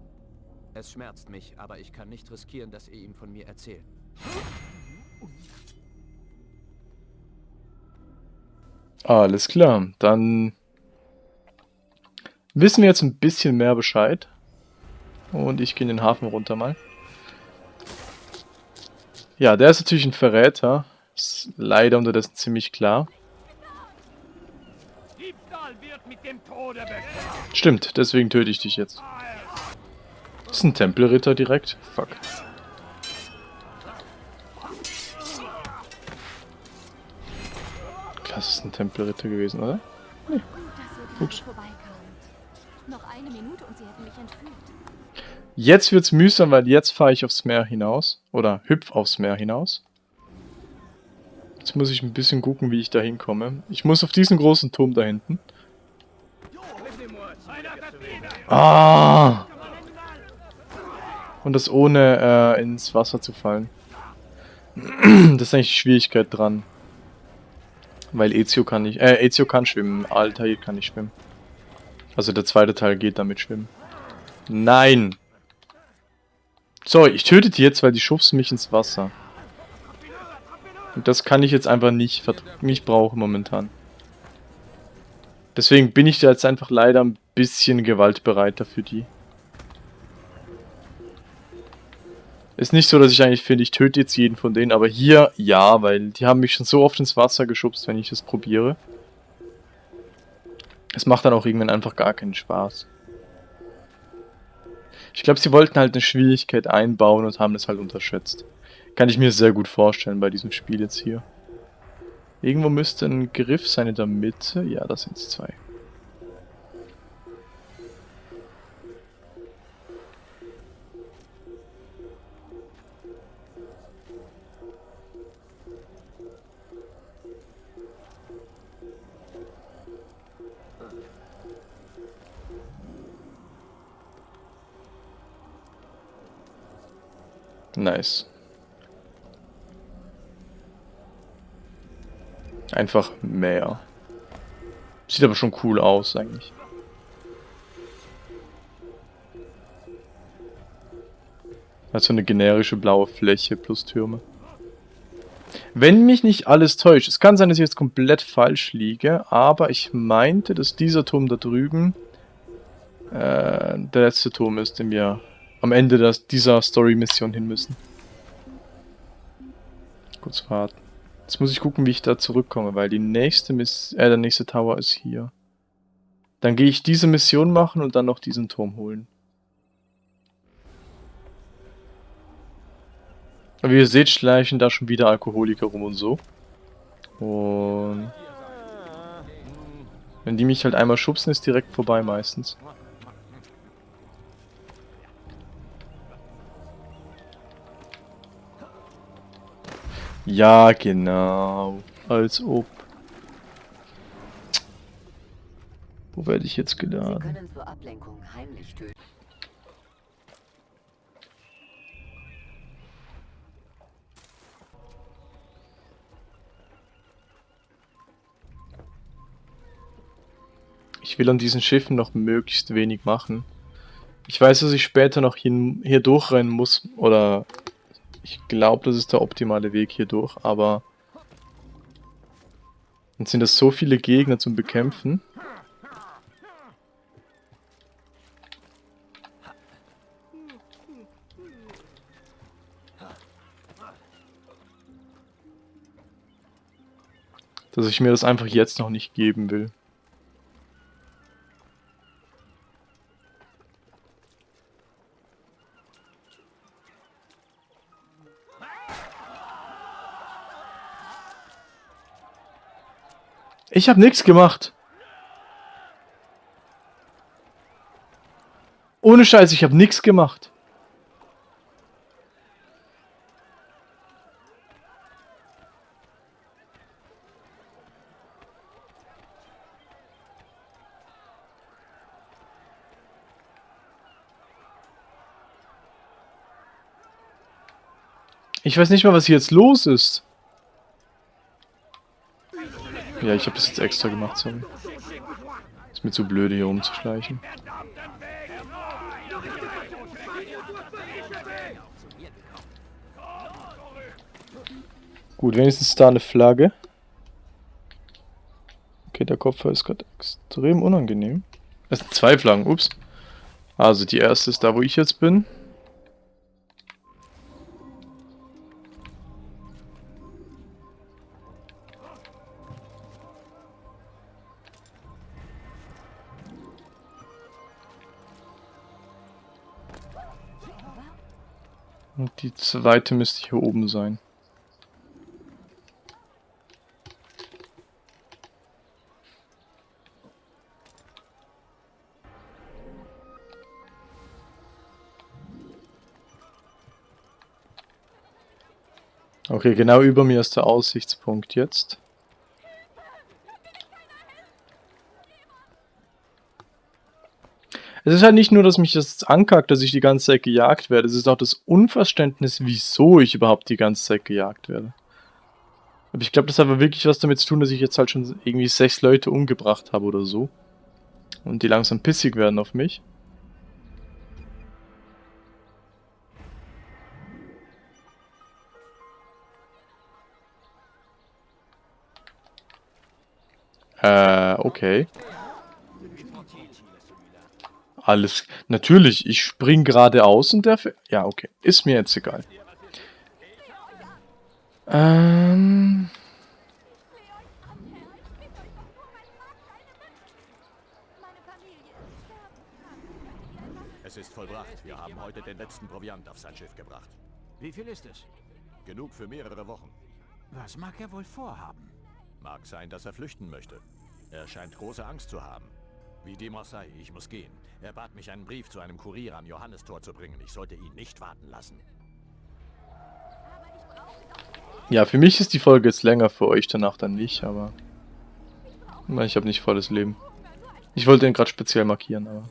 Es schmerzt mich, aber ich kann nicht riskieren, dass ihr ihm von mir erzählt. Alles klar, dann wissen wir jetzt ein bisschen mehr Bescheid. Und ich gehe in den Hafen runter mal. Ja, der ist natürlich ein Verräter. Ist leider unterdessen ziemlich klar. Stimmt, deswegen töte ich dich jetzt. Das ist ein Tempelritter direkt. Fuck. Das ist ein Tempelritter gewesen, oder? Ihr Ups. Jetzt wird's mühsam, weil jetzt fahre ich aufs Meer hinaus. Oder hüpf aufs Meer hinaus. Jetzt muss ich ein bisschen gucken, wie ich da hinkomme. Ich muss auf diesen großen Turm da hinten. Ah! Und das ohne äh, ins Wasser zu fallen. das ist eigentlich die Schwierigkeit dran. Weil Ezio kann nicht, äh, Ezio kann schwimmen, Altair kann nicht schwimmen. Also der zweite Teil geht damit schwimmen. Nein! So, ich töte die jetzt, weil die schubsen mich ins Wasser. Und das kann ich jetzt einfach nicht, nicht brauchen momentan. Deswegen bin ich da jetzt einfach leider ein bisschen gewaltbereiter für die. Ist nicht so, dass ich eigentlich finde, ich töte jetzt jeden von denen, aber hier ja, weil die haben mich schon so oft ins Wasser geschubst, wenn ich es probiere. Es macht dann auch irgendwann einfach gar keinen Spaß. Ich glaube, sie wollten halt eine Schwierigkeit einbauen und haben das halt unterschätzt. Kann ich mir sehr gut vorstellen bei diesem Spiel jetzt hier. Irgendwo müsste ein Griff sein in der Mitte. Ja, das sind zwei. Nice. Einfach mehr. Sieht aber schon cool aus eigentlich. Also eine generische blaue Fläche plus Türme. Wenn mich nicht alles täuscht, es kann sein, dass ich jetzt komplett falsch liege, aber ich meinte, dass dieser Turm da drüben äh, der letzte Turm ist, den wir am Ende des, dieser Story-Mission hin müssen. Kurz warten. Jetzt muss ich gucken, wie ich da zurückkomme, weil die nächste Miss äh, der nächste Tower ist hier. Dann gehe ich diese Mission machen und dann noch diesen Turm holen. Wie ihr seht, schleichen da schon wieder Alkoholiker rum und so. Und... Wenn die mich halt einmal schubsen, ist direkt vorbei meistens. Ja, genau. Als ob. Wo werde ich jetzt geladen? Ich will an diesen Schiffen noch möglichst wenig machen. Ich weiß, dass ich später noch hier, hier durchrennen muss oder ich glaube, das ist der optimale Weg hier durch, aber... Dann sind das so viele Gegner zum Bekämpfen. Dass ich mir das einfach jetzt noch nicht geben will. Ich habe nichts gemacht. Ohne Scheiß, ich habe nichts gemacht. Ich weiß nicht mal, was hier jetzt los ist. Ja, ich habe das jetzt extra gemacht, sorry. Ist mir zu blöde, hier rumzuschleichen. Gut, wenigstens da eine Flagge. Okay, der Kopf ist gerade extrem unangenehm. Es sind zwei Flaggen, ups. Also die erste ist da, wo ich jetzt bin. Zweite müsste hier oben sein. Okay, genau über mir ist der Aussichtspunkt jetzt. Es ist halt nicht nur, dass mich das ankackt, dass ich die ganze Zeit gejagt werde. Es ist auch das Unverständnis, wieso ich überhaupt die ganze Zeit gejagt werde. Aber ich glaube, das hat aber wirklich was damit zu tun, dass ich jetzt halt schon irgendwie sechs Leute umgebracht habe oder so. Und die langsam pissig werden auf mich. Äh, okay. Alles. Natürlich, ich spring geradeaus und der... fährt- Ja, okay. Ist mir jetzt egal. Ähm... Es ist vollbracht. Wir haben heute den letzten Proviant auf sein Schiff gebracht. Wie viel ist es? Genug für mehrere Wochen. Was mag er wohl vorhaben? Mag sein, dass er flüchten möchte. Er scheint große Angst zu haben. Wie dem auch sei, ich muss gehen. Er bat mich, einen Brief zu einem Kurier am Johannistor zu bringen. Ich sollte ihn nicht warten lassen. Ja, für mich ist die Folge jetzt länger, für euch danach dann nicht, aber... Ich habe nicht volles Leben. Ich wollte ihn gerade speziell markieren, aber...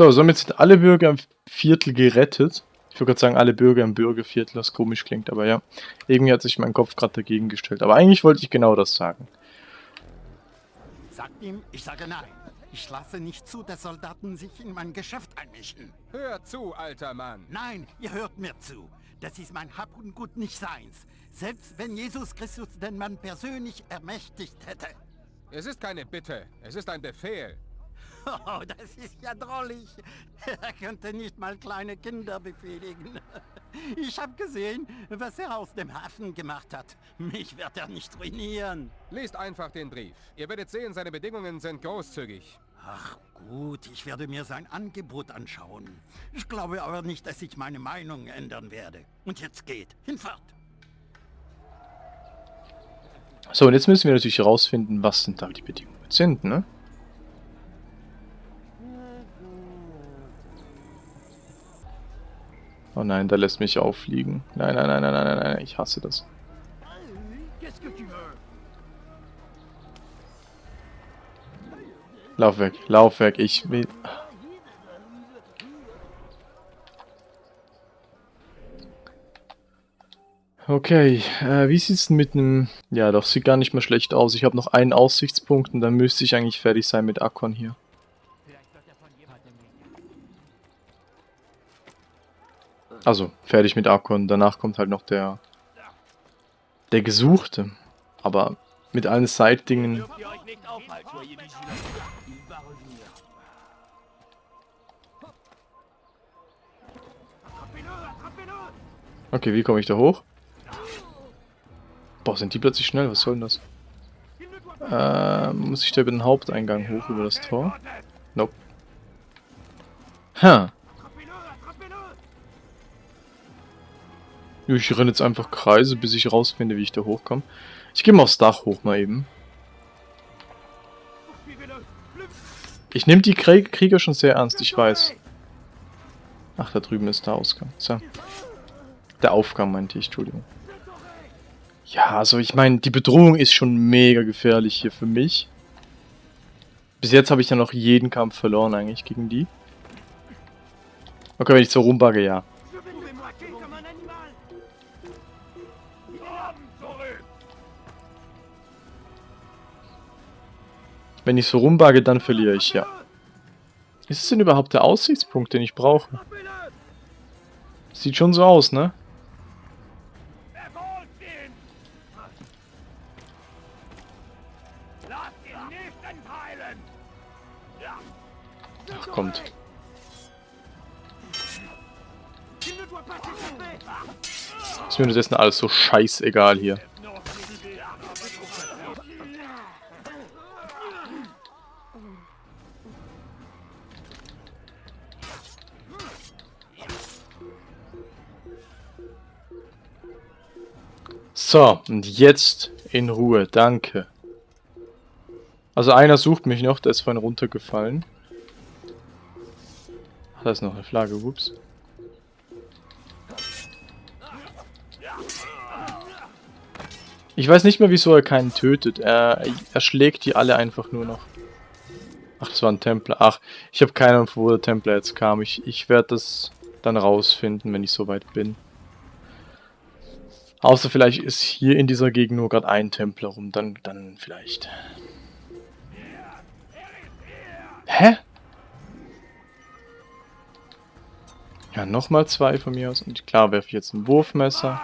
So, somit sind alle Bürger im Viertel gerettet. Ich würde gerade sagen, alle Bürger im Bürgerviertel, was komisch klingt, aber ja. Irgendwie hat sich mein Kopf gerade dagegen gestellt. Aber eigentlich wollte ich genau das sagen. Sagt ihm, ich sage nein. Ich lasse nicht zu, dass Soldaten sich in mein Geschäft einmischen. Hör zu, alter Mann. Nein, ihr hört mir zu. Das ist mein Hab und Gut nicht seins. Selbst wenn Jesus Christus den Mann persönlich ermächtigt hätte. Es ist keine Bitte, es ist ein Befehl. Oh, das ist ja drollig. Er könnte nicht mal kleine Kinder befehligen. Ich habe gesehen, was er aus dem Hafen gemacht hat. Mich wird er nicht ruinieren. Lest einfach den Brief. Ihr werdet sehen, seine Bedingungen sind großzügig. Ach gut, ich werde mir sein Angebot anschauen. Ich glaube aber nicht, dass ich meine Meinung ändern werde. Und jetzt geht. Hinfort. So, und jetzt müssen wir natürlich herausfinden, was denn da die Bedingungen sind, ne? Oh nein, da lässt mich auffliegen. Nein, nein, nein, nein, nein, nein, nein, ich hasse das. Lauf weg, lauf weg, ich will... Okay, äh, wie sieht's denn mit einem... Ja, doch, sieht gar nicht mehr schlecht aus. Ich habe noch einen Aussichtspunkt und dann müsste ich eigentlich fertig sein mit Akkon hier. Also, fertig mit Akkon. Danach kommt halt noch der... Der Gesuchte. Aber mit allen Side-Dingen... Okay, wie komme ich da hoch? Boah, sind die plötzlich schnell? Was soll denn das? Äh, muss ich da über den Haupteingang hoch, über das Tor? Nope. Ha. Ich renne jetzt einfach Kreise, bis ich rausfinde, wie ich da hochkomme. Ich gehe mal aufs Dach hoch mal eben. Ich nehme die Krieg Krieger schon sehr ernst, ich weiß. Ach, da drüben ist der Ausgang. So. Der Aufgang meinte ich, Entschuldigung. Ja, also ich meine, die Bedrohung ist schon mega gefährlich hier für mich. Bis jetzt habe ich ja noch jeden Kampf verloren eigentlich gegen die. Okay, wenn ich so rumbagge, ja. Wenn ich so rumbagge, dann verliere ich, ja. Ist es denn überhaupt der Aussichtspunkt, den ich brauche? Sieht schon so aus, ne? Ach, kommt. Ist mir das jetzt alles so scheißegal hier. So, und jetzt in Ruhe, danke. Also einer sucht mich noch, der ist vorhin runtergefallen. Ach, da ist noch eine Flagge, ups. Ich weiß nicht mehr, wieso er keinen tötet. Er, er schlägt die alle einfach nur noch. Ach, das war ein Templer. Ach, ich habe keine Ahnung, wo der Templer jetzt kam. Ich, ich werde das dann rausfinden, wenn ich soweit bin. Außer vielleicht ist hier in dieser Gegend nur gerade ein Templer rum. Dann, dann vielleicht. Hä? Ja, nochmal zwei von mir aus. Und klar werfe ich jetzt ein Wurfmesser.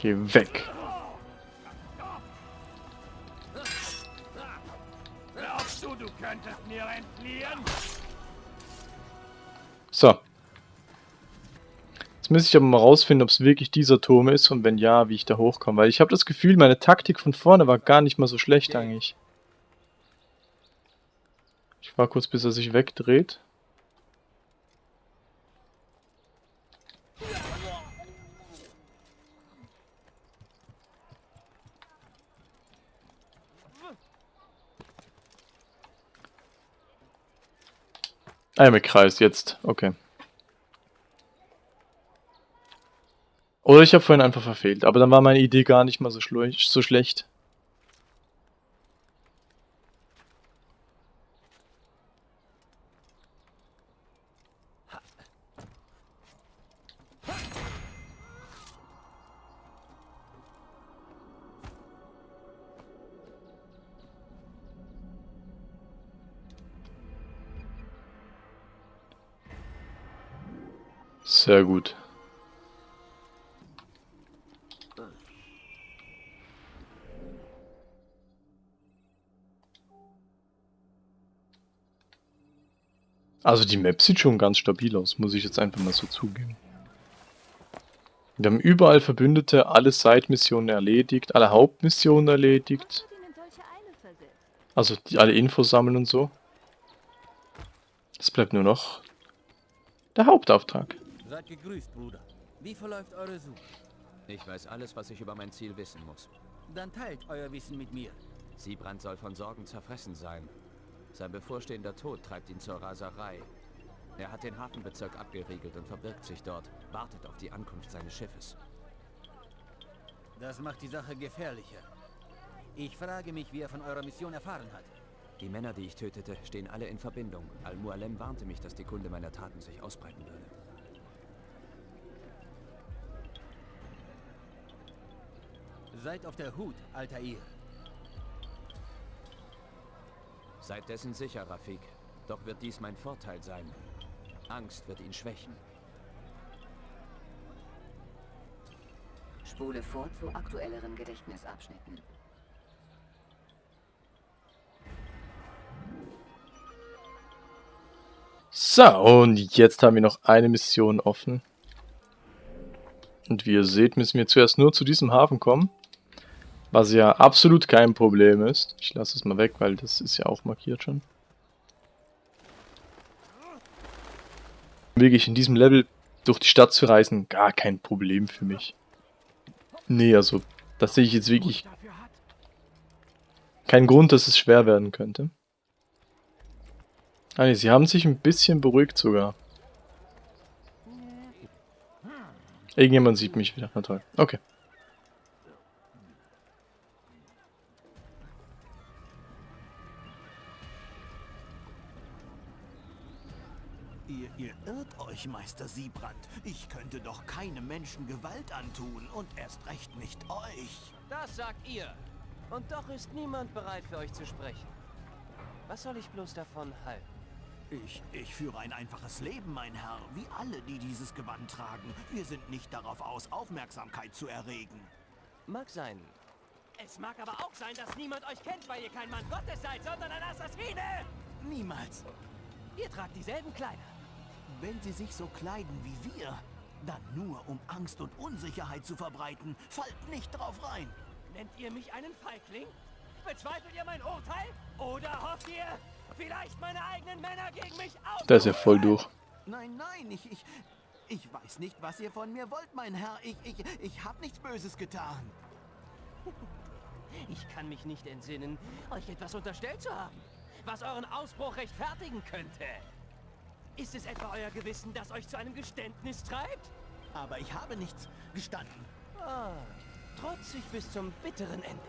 Geh weg. Glaubst du, du könntest mir entfliehen? So. Jetzt müsste ich aber mal rausfinden, ob es wirklich dieser Turm ist und wenn ja, wie ich da hochkomme. Weil ich habe das Gefühl, meine Taktik von vorne war gar nicht mal so schlecht eigentlich. Ich war kurz, bis er sich wegdreht. Einmal Kreis, jetzt. Okay. Oder ich habe vorhin einfach verfehlt. Aber dann war meine Idee gar nicht mal so, so schlecht. Sehr gut. Also die Map sieht schon ganz stabil aus, muss ich jetzt einfach mal so zugeben. Wir haben überall Verbündete, alle Side-Missionen erledigt, alle Hauptmissionen erledigt. Also die, alle Infos sammeln und so. Es bleibt nur noch der Hauptauftrag. Seid gegrüßt, Bruder. Wie verläuft eure Suche? Ich weiß alles, was ich über mein Ziel wissen muss. Dann teilt euer Wissen mit mir. Siebrand soll von Sorgen zerfressen sein. Sein bevorstehender Tod treibt ihn zur Raserei. Er hat den Hafenbezirk abgeriegelt und verbirgt sich dort, wartet auf die Ankunft seines Schiffes. Das macht die Sache gefährlicher. Ich frage mich, wie er von eurer Mission erfahren hat. Die Männer, die ich tötete, stehen alle in Verbindung. Al-Mualem warnte mich, dass die Kunde meiner Taten sich ausbreiten würde. Seid auf der Hut, Altair. Seid dessen sicher, Rafik. Doch wird dies mein Vorteil sein. Angst wird ihn schwächen. Spule vor zu aktuelleren Gedächtnisabschnitten. So, und jetzt haben wir noch eine Mission offen. Und wie ihr seht, müssen wir zuerst nur zu diesem Hafen kommen. Was ja absolut kein Problem ist. Ich lasse es mal weg, weil das ist ja auch markiert schon. Wirklich in diesem Level durch die Stadt zu reisen, gar kein Problem für mich. Nee, also, das sehe ich jetzt wirklich keinen Grund, dass es schwer werden könnte. Ah nee, sie haben sich ein bisschen beruhigt sogar. Irgendjemand sieht mich wieder. Na toll. Okay. Euch, Meister Siebrand. Ich könnte doch keinem Menschen Gewalt antun und erst recht nicht euch. Das sagt ihr. Und doch ist niemand bereit für euch zu sprechen. Was soll ich bloß davon halten? Ich, ich führe ein einfaches Leben, mein Herr, wie alle, die dieses Gewand tragen. Wir sind nicht darauf aus, Aufmerksamkeit zu erregen. Mag sein. Es mag aber auch sein, dass niemand euch kennt, weil ihr kein Mann Gottes seid, sondern ein Assassine! Niemals. Ihr tragt dieselben Kleider. Wenn sie sich so kleiden wie wir, dann nur, um Angst und Unsicherheit zu verbreiten. Fallt nicht drauf rein. Nennt ihr mich einen Feigling? Bezweifelt ihr mein Urteil? Oder hofft ihr, vielleicht meine eigenen Männer gegen mich auf? Da ist er voll durch. Nein, nein, ich, ich, ich weiß nicht, was ihr von mir wollt, mein Herr. Ich, ich, ich habe nichts Böses getan. Ich kann mich nicht entsinnen, euch etwas unterstellt zu haben, was euren Ausbruch rechtfertigen könnte. Ist es etwa euer Gewissen, das euch zu einem Geständnis treibt? Aber ich habe nichts gestanden. Ah, Trotzig bis zum bitteren Ende.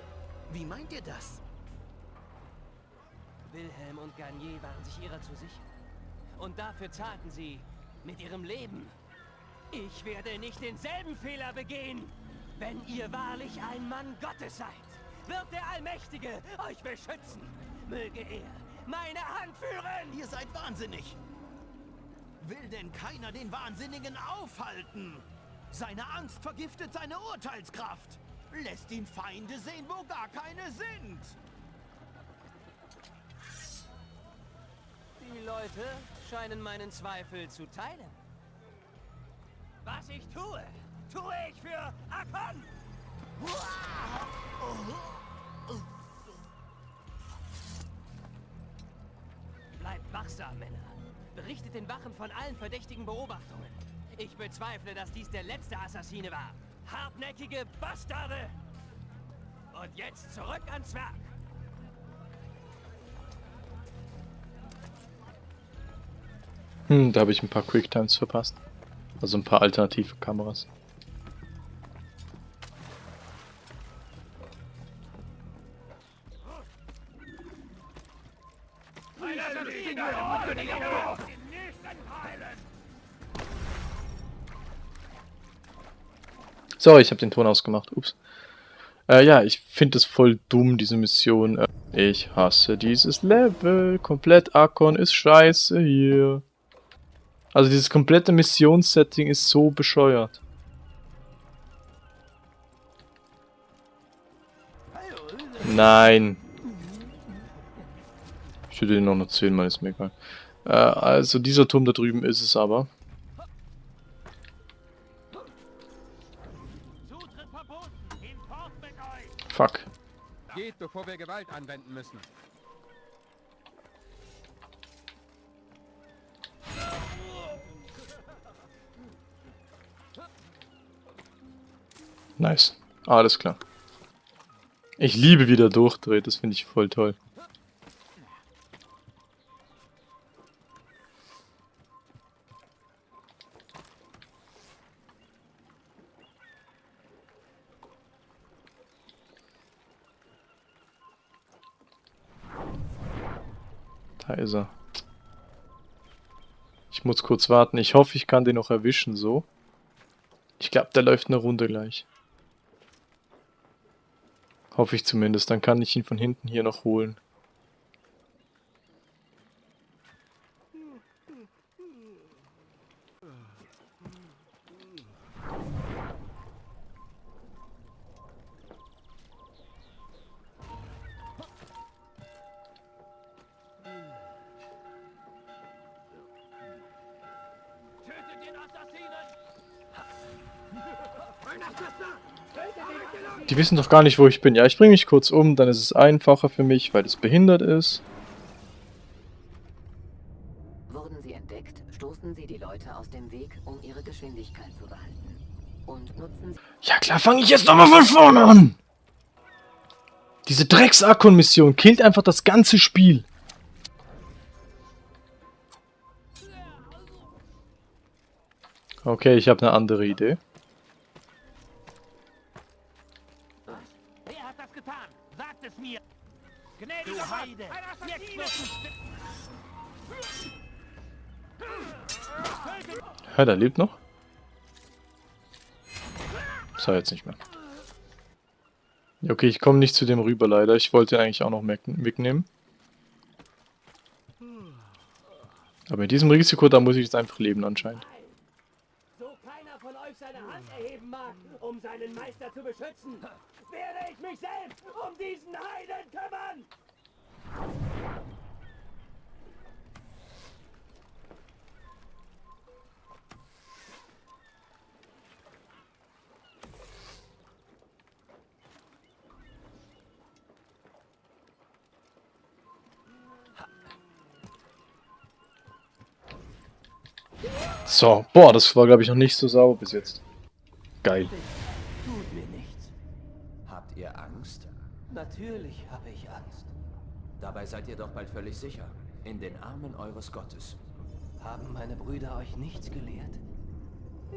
Wie meint ihr das? Wilhelm und Garnier waren sich ihrer zu sicher. Und dafür zahlten sie mit ihrem Leben. Ich werde nicht denselben Fehler begehen. Wenn ihr wahrlich ein Mann Gottes seid, wird der Allmächtige euch beschützen. Möge er meine Hand führen. Ihr seid wahnsinnig. Will denn keiner den Wahnsinnigen aufhalten? Seine Angst vergiftet seine Urteilskraft. Lässt ihn Feinde sehen, wo gar keine sind. Die Leute scheinen meinen Zweifel zu teilen. Was ich tue, tue ich für Akon! Bleibt wachsam, Männer. Berichtet den Wachen von allen verdächtigen Beobachtungen. Ich bezweifle, dass dies der letzte Assassine war. Hartnäckige Bastarde! Und jetzt zurück ans Werk! Hm, da habe ich ein paar Quicktimes verpasst. Also ein paar alternative Kameras. Sorry, ich habe den Ton ausgemacht. Ups. Äh, ja, ich finde es voll dumm, diese Mission. Äh, ich hasse dieses Level. Komplett Akon ist scheiße hier. Also dieses komplette Missionssetting ist so bescheuert. Nein. Ich würde den noch zehnmal, ist mir egal. Äh, also dieser Turm da drüben ist es aber. Fuck. Geht, bevor wir Gewalt anwenden müssen. Nice. Alles klar. Ich liebe, wie der durchdreht. Das finde ich voll toll. Er. Ich muss kurz warten. Ich hoffe, ich kann den noch erwischen, so. Ich glaube, der läuft eine Runde gleich. Hoffe ich zumindest. Dann kann ich ihn von hinten hier noch holen. Die wissen doch gar nicht, wo ich bin. Ja, ich bringe mich kurz um, dann ist es einfacher für mich, weil es behindert ist. Wurden sie entdeckt, stoßen sie die Leute aus dem Weg, um ihre Geschwindigkeit zu behalten. Und nutzen sie... Ja klar, fange ich jetzt nochmal von vorne an! Diese Drecks-Akon-Mission killt einfach das ganze Spiel. Okay, ich habe eine andere Idee. Ja, der lebt noch. So, jetzt nicht mehr. Okay, ich komme nicht zu dem rüber leider. Ich wollte eigentlich auch noch mitnehmen. Aber in diesem Risiko, da muss ich jetzt einfach leben anscheinend. So keiner von euch seine Hand erheben mag, um seinen Meister zu beschützen, werde ich mich selbst um diesen Heiden kümmern! So, boah, das war glaube ich noch nicht so sauber bis jetzt. Geil. Tut mir nichts. Habt ihr Angst? Natürlich habe ich Angst. Dabei seid ihr doch bald völlig sicher. In den Armen eures Gottes. Haben meine Brüder euch nichts gelehrt?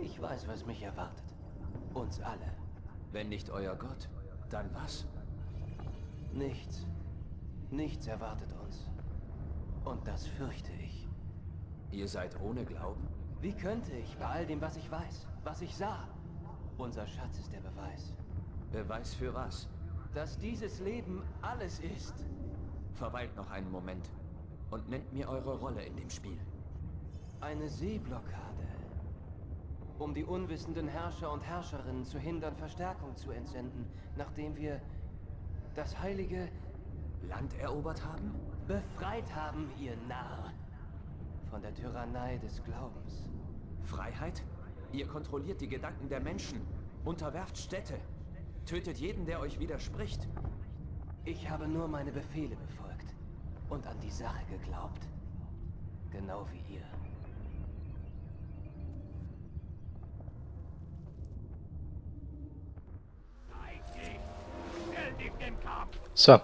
Ich weiß, was mich erwartet. Uns alle. Wenn nicht euer Gott, dann was? Nichts. Nichts erwartet uns. Und das fürchte ich. Ihr seid ohne Glauben? Wie könnte ich bei all dem, was ich weiß, was ich sah? Unser Schatz ist der Beweis. Beweis für was? Dass dieses Leben alles ist. Verweilt noch einen Moment und nennt mir eure Rolle in dem Spiel. Eine Seeblockade. Um die unwissenden Herrscher und Herrscherinnen zu hindern, Verstärkung zu entsenden, nachdem wir das heilige Land erobert haben? Befreit haben, ihr Narr. Von der Tyrannei des Glaubens. Freiheit? Ihr kontrolliert die Gedanken der Menschen, unterwerft Städte, tötet jeden, der euch widerspricht. Ich habe nur meine Befehle befolgt und an die Sache geglaubt. Genau wie ihr. So.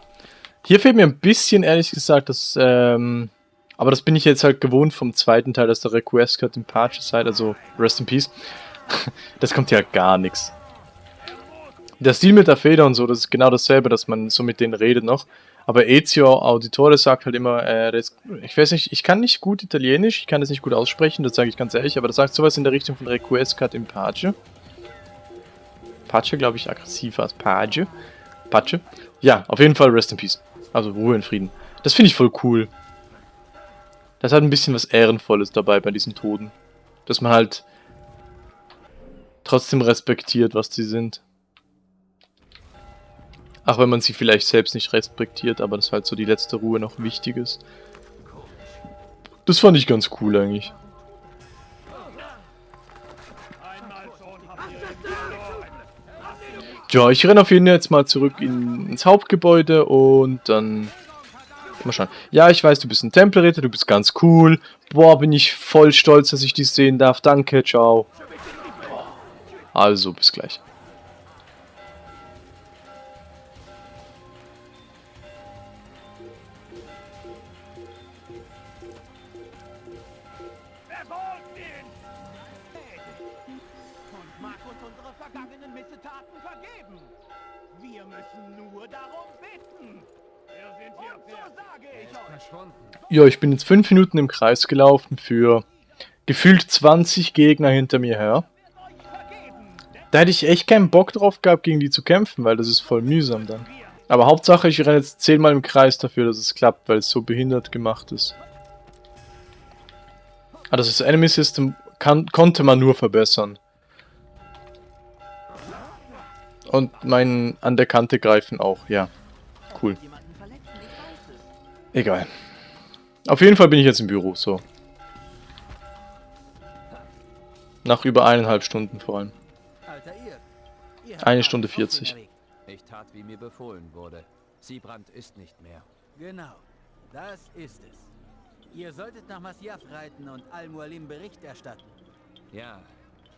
Hier fehlt mir ein bisschen, ehrlich gesagt, das, ähm, aber das bin ich jetzt halt gewohnt vom zweiten Teil, dass der Request Cut in Parcher-Side, also Rest in Peace. das kommt ja gar nichts. Der Stil mit der Feder und so, das ist genau dasselbe, dass man so mit denen redet noch. Aber Ezio Auditore sagt halt immer, äh, das, ich weiß nicht, ich kann nicht gut Italienisch, ich kann das nicht gut aussprechen, das sage ich ganz ehrlich, aber das sagt sowas in der Richtung von Request Cut in Pace. Pace, glaube ich, aggressiver als Page. Pace. Ja, auf jeden Fall Rest in Peace. Also Ruhe in Frieden. Das finde ich voll cool. Das hat ein bisschen was Ehrenvolles dabei bei diesen Toten. Dass man halt trotzdem respektiert, was sie sind. Auch wenn man sie vielleicht selbst nicht respektiert, aber das halt so die letzte Ruhe noch wichtig ist. Das fand ich ganz cool eigentlich. Ja, ich renne auf jeden Fall jetzt mal zurück in, ins Hauptgebäude und dann... Mal schauen. Ja, ich weiß, du bist ein Tempelritter, du bist ganz cool. Boah, bin ich voll stolz, dass ich dich sehen darf. Danke, ciao. Also, bis gleich. Ja, ich bin jetzt 5 Minuten im Kreis gelaufen für gefühlt 20 Gegner hinter mir her. Da hätte ich echt keinen Bock drauf gehabt, gegen die zu kämpfen, weil das ist voll mühsam dann. Aber Hauptsache, ich renne jetzt 10 Mal im Kreis dafür, dass es klappt, weil es so behindert gemacht ist. Also das Enemy System kann, konnte man nur verbessern. Und mein an der Kante greifen auch, ja. Cool. Egal. Auf jeden Fall bin ich jetzt im Büro, so. Nach über eineinhalb Stunden vor allem. Eine Stunde 40. Ich tat, wie mir befohlen wurde. Siebrand ist nicht mehr. Genau, das ist es. Ihr solltet nach Masyaf reiten und Al-Mualim Bericht erstatten. Ja,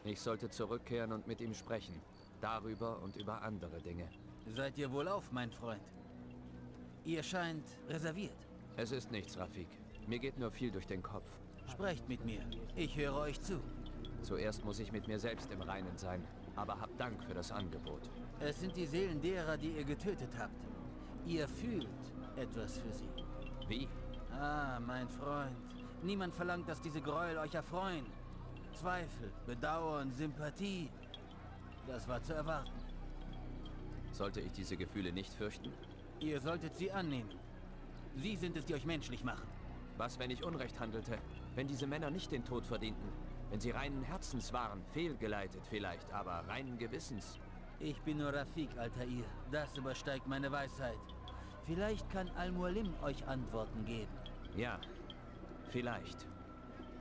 ich sollte zurückkehren und mit ihm sprechen. Darüber und über andere Dinge. Seid ihr wohlauf, mein Freund? Ihr scheint reserviert. Es ist nichts, Rafik. Mir geht nur viel durch den Kopf. Sprecht mit mir. Ich höre euch zu. Zuerst muss ich mit mir selbst im Reinen sein. Aber habt Dank für das Angebot. Es sind die Seelen derer, die ihr getötet habt. Ihr fühlt etwas für sie. Wie? Ah, mein Freund. Niemand verlangt, dass diese Gräuel euch erfreuen. Zweifel, Bedauern, Sympathie. Das war zu erwarten. Sollte ich diese Gefühle nicht fürchten? Ihr solltet sie annehmen. Sie sind es, die euch menschlich machen. Was, wenn ich Unrecht handelte? Wenn diese Männer nicht den Tod verdienten? Wenn sie reinen Herzens waren, fehlgeleitet vielleicht, aber reinen Gewissens? Ich bin nur Rafik, Altair. Das übersteigt meine Weisheit. Vielleicht kann Al-Mualim euch Antworten geben. Ja, vielleicht.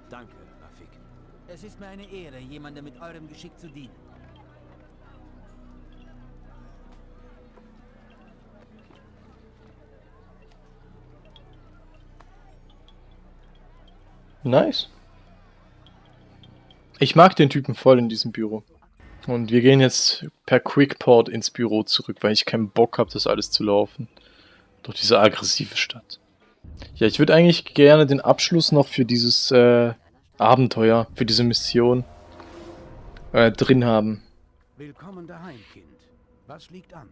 Danke, Rafik. Es ist mir eine Ehre, jemandem mit eurem Geschick zu dienen. Nice. Ich mag den Typen voll in diesem Büro. Und wir gehen jetzt per Quickport ins Büro zurück, weil ich keinen Bock habe, das alles zu laufen. Durch diese aggressive Stadt. Ja, ich würde eigentlich gerne den Abschluss noch für dieses äh, Abenteuer, für diese Mission äh, drin haben. Willkommen daheim, Kind. Was liegt an?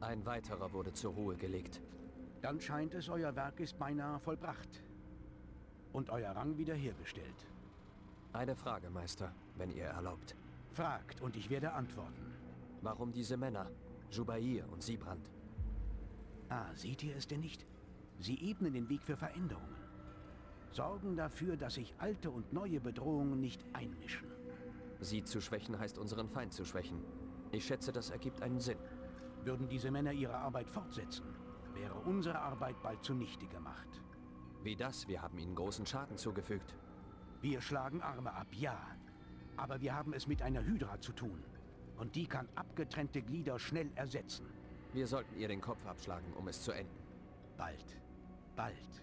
Ein weiterer wurde zur Ruhe gelegt. Dann scheint es, euer Werk ist beinahe vollbracht. Und euer Rang wiederhergestellt. Eine Frage, Meister, wenn ihr erlaubt. Fragt und ich werde antworten. Warum diese Männer? Jubair und Siebrand. Ah, seht ihr es denn nicht? Sie ebnen den Weg für Veränderungen. Sorgen dafür, dass sich alte und neue Bedrohungen nicht einmischen. Sie zu schwächen heißt unseren Feind zu schwächen. Ich schätze, das ergibt einen Sinn. Würden diese Männer ihre Arbeit fortsetzen, wäre unsere Arbeit bald zunichte gemacht. Wie das? Wir haben ihnen großen Schaden zugefügt. Wir schlagen Arme ab, ja. Aber wir haben es mit einer Hydra zu tun. Und die kann abgetrennte Glieder schnell ersetzen. Wir sollten ihr den Kopf abschlagen, um es zu enden. Bald. Bald.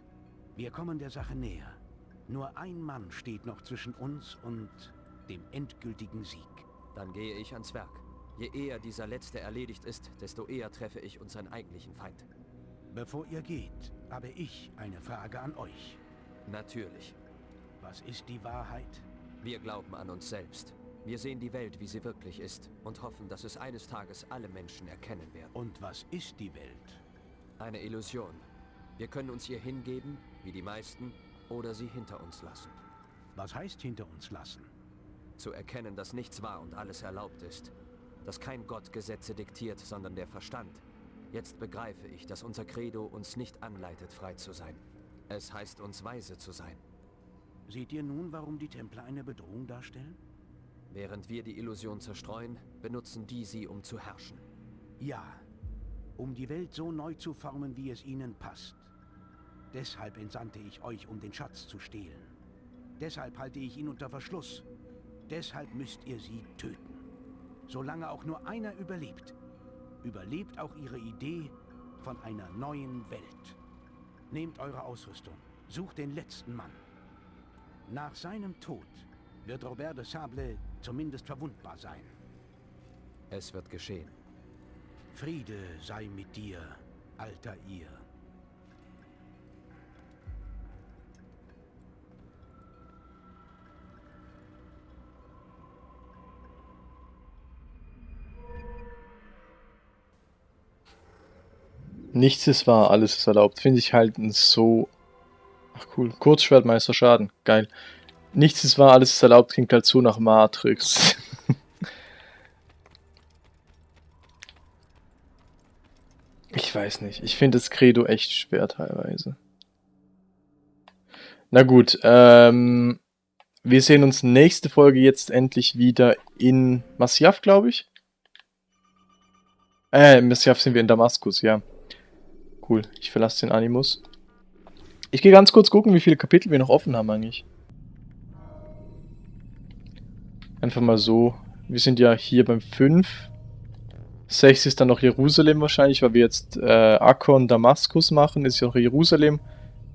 Wir kommen der Sache näher. Nur ein Mann steht noch zwischen uns und dem endgültigen Sieg. Dann gehe ich ans Werk. Je eher dieser letzte erledigt ist, desto eher treffe ich unseren eigentlichen Feind. Bevor ihr geht, habe ich eine Frage an euch. Natürlich. Was ist die Wahrheit? Wir glauben an uns selbst. Wir sehen die Welt, wie sie wirklich ist und hoffen, dass es eines Tages alle Menschen erkennen werden. Und was ist die Welt? Eine Illusion. Wir können uns ihr hingeben, wie die meisten, oder sie hinter uns lassen. Was heißt hinter uns lassen? Zu erkennen, dass nichts wahr und alles erlaubt ist. Dass kein Gott Gesetze diktiert, sondern der Verstand. Jetzt begreife ich, dass unser Credo uns nicht anleitet, frei zu sein. Es heißt uns weise zu sein. Seht ihr nun, warum die Templer eine Bedrohung darstellen? Während wir die Illusion zerstreuen, benutzen die sie, um zu herrschen. Ja, um die Welt so neu zu formen, wie es ihnen passt. Deshalb entsandte ich euch, um den Schatz zu stehlen. Deshalb halte ich ihn unter Verschluss. Deshalb müsst ihr sie töten. Solange auch nur einer überlebt, überlebt auch ihre Idee von einer neuen Welt. Nehmt eure Ausrüstung, sucht den letzten Mann. Nach seinem Tod wird Robert de Sable zumindest verwundbar sein. Es wird geschehen. Friede sei mit dir, alter ihr. Nichts ist wahr, alles ist erlaubt. Finde ich halt so... Ach cool. Kurzschwertmeister Schaden. Geil. Nichts ist wahr, alles ist erlaubt. Klingt halt so nach Matrix. ich weiß nicht. Ich finde das Credo echt schwer teilweise. Na gut, ähm... Wir sehen uns nächste Folge jetzt endlich wieder in Masyaf, glaube ich. Äh, Masyaf sind wir in Damaskus, ja. Cool, ich verlasse den Animus. Ich gehe ganz kurz gucken, wie viele Kapitel wir noch offen haben eigentlich. Einfach mal so. Wir sind ja hier beim 5. 6 ist dann noch Jerusalem wahrscheinlich, weil wir jetzt äh, Akkon Damaskus machen, ist ja auch Jerusalem.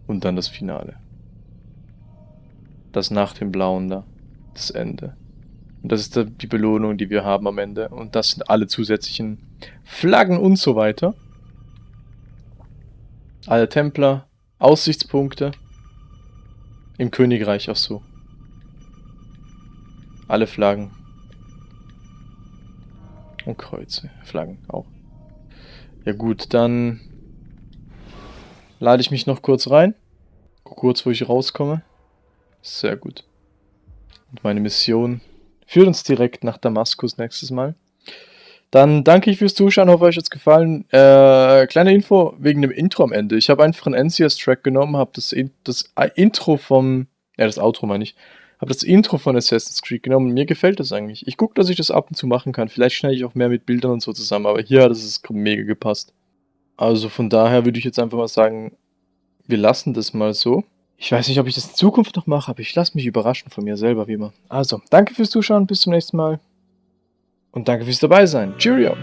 Und dann das Finale. Das nach dem Blauen da. Das Ende. Und das ist die Belohnung, die wir haben am Ende. Und das sind alle zusätzlichen Flaggen und so weiter. Alle Templer, Aussichtspunkte. Im Königreich auch so. Alle Flaggen. Und Kreuze, Flaggen auch. Ja gut, dann lade ich mich noch kurz rein. Kurz, wo ich rauskomme. Sehr gut. Und meine Mission führt uns direkt nach Damaskus nächstes Mal. Dann danke ich fürs Zuschauen, hoffe euch hat es gefallen. Äh, kleine Info wegen dem Intro am Ende. Ich habe einfach einen NCS-Track genommen, habe das, das Intro vom, ja das Outro meine ich, habe das Intro von Assassin's Creed genommen mir gefällt das eigentlich. Ich gucke, dass ich das ab und zu machen kann. Vielleicht schneide ich auch mehr mit Bildern und so zusammen, aber hier hat es mega gepasst. Also von daher würde ich jetzt einfach mal sagen, wir lassen das mal so. Ich weiß nicht, ob ich das in Zukunft noch mache, aber ich lasse mich überraschen von mir selber, wie immer. Also, danke fürs Zuschauen, bis zum nächsten Mal. Und danke fürs dabei sein. Cheerio!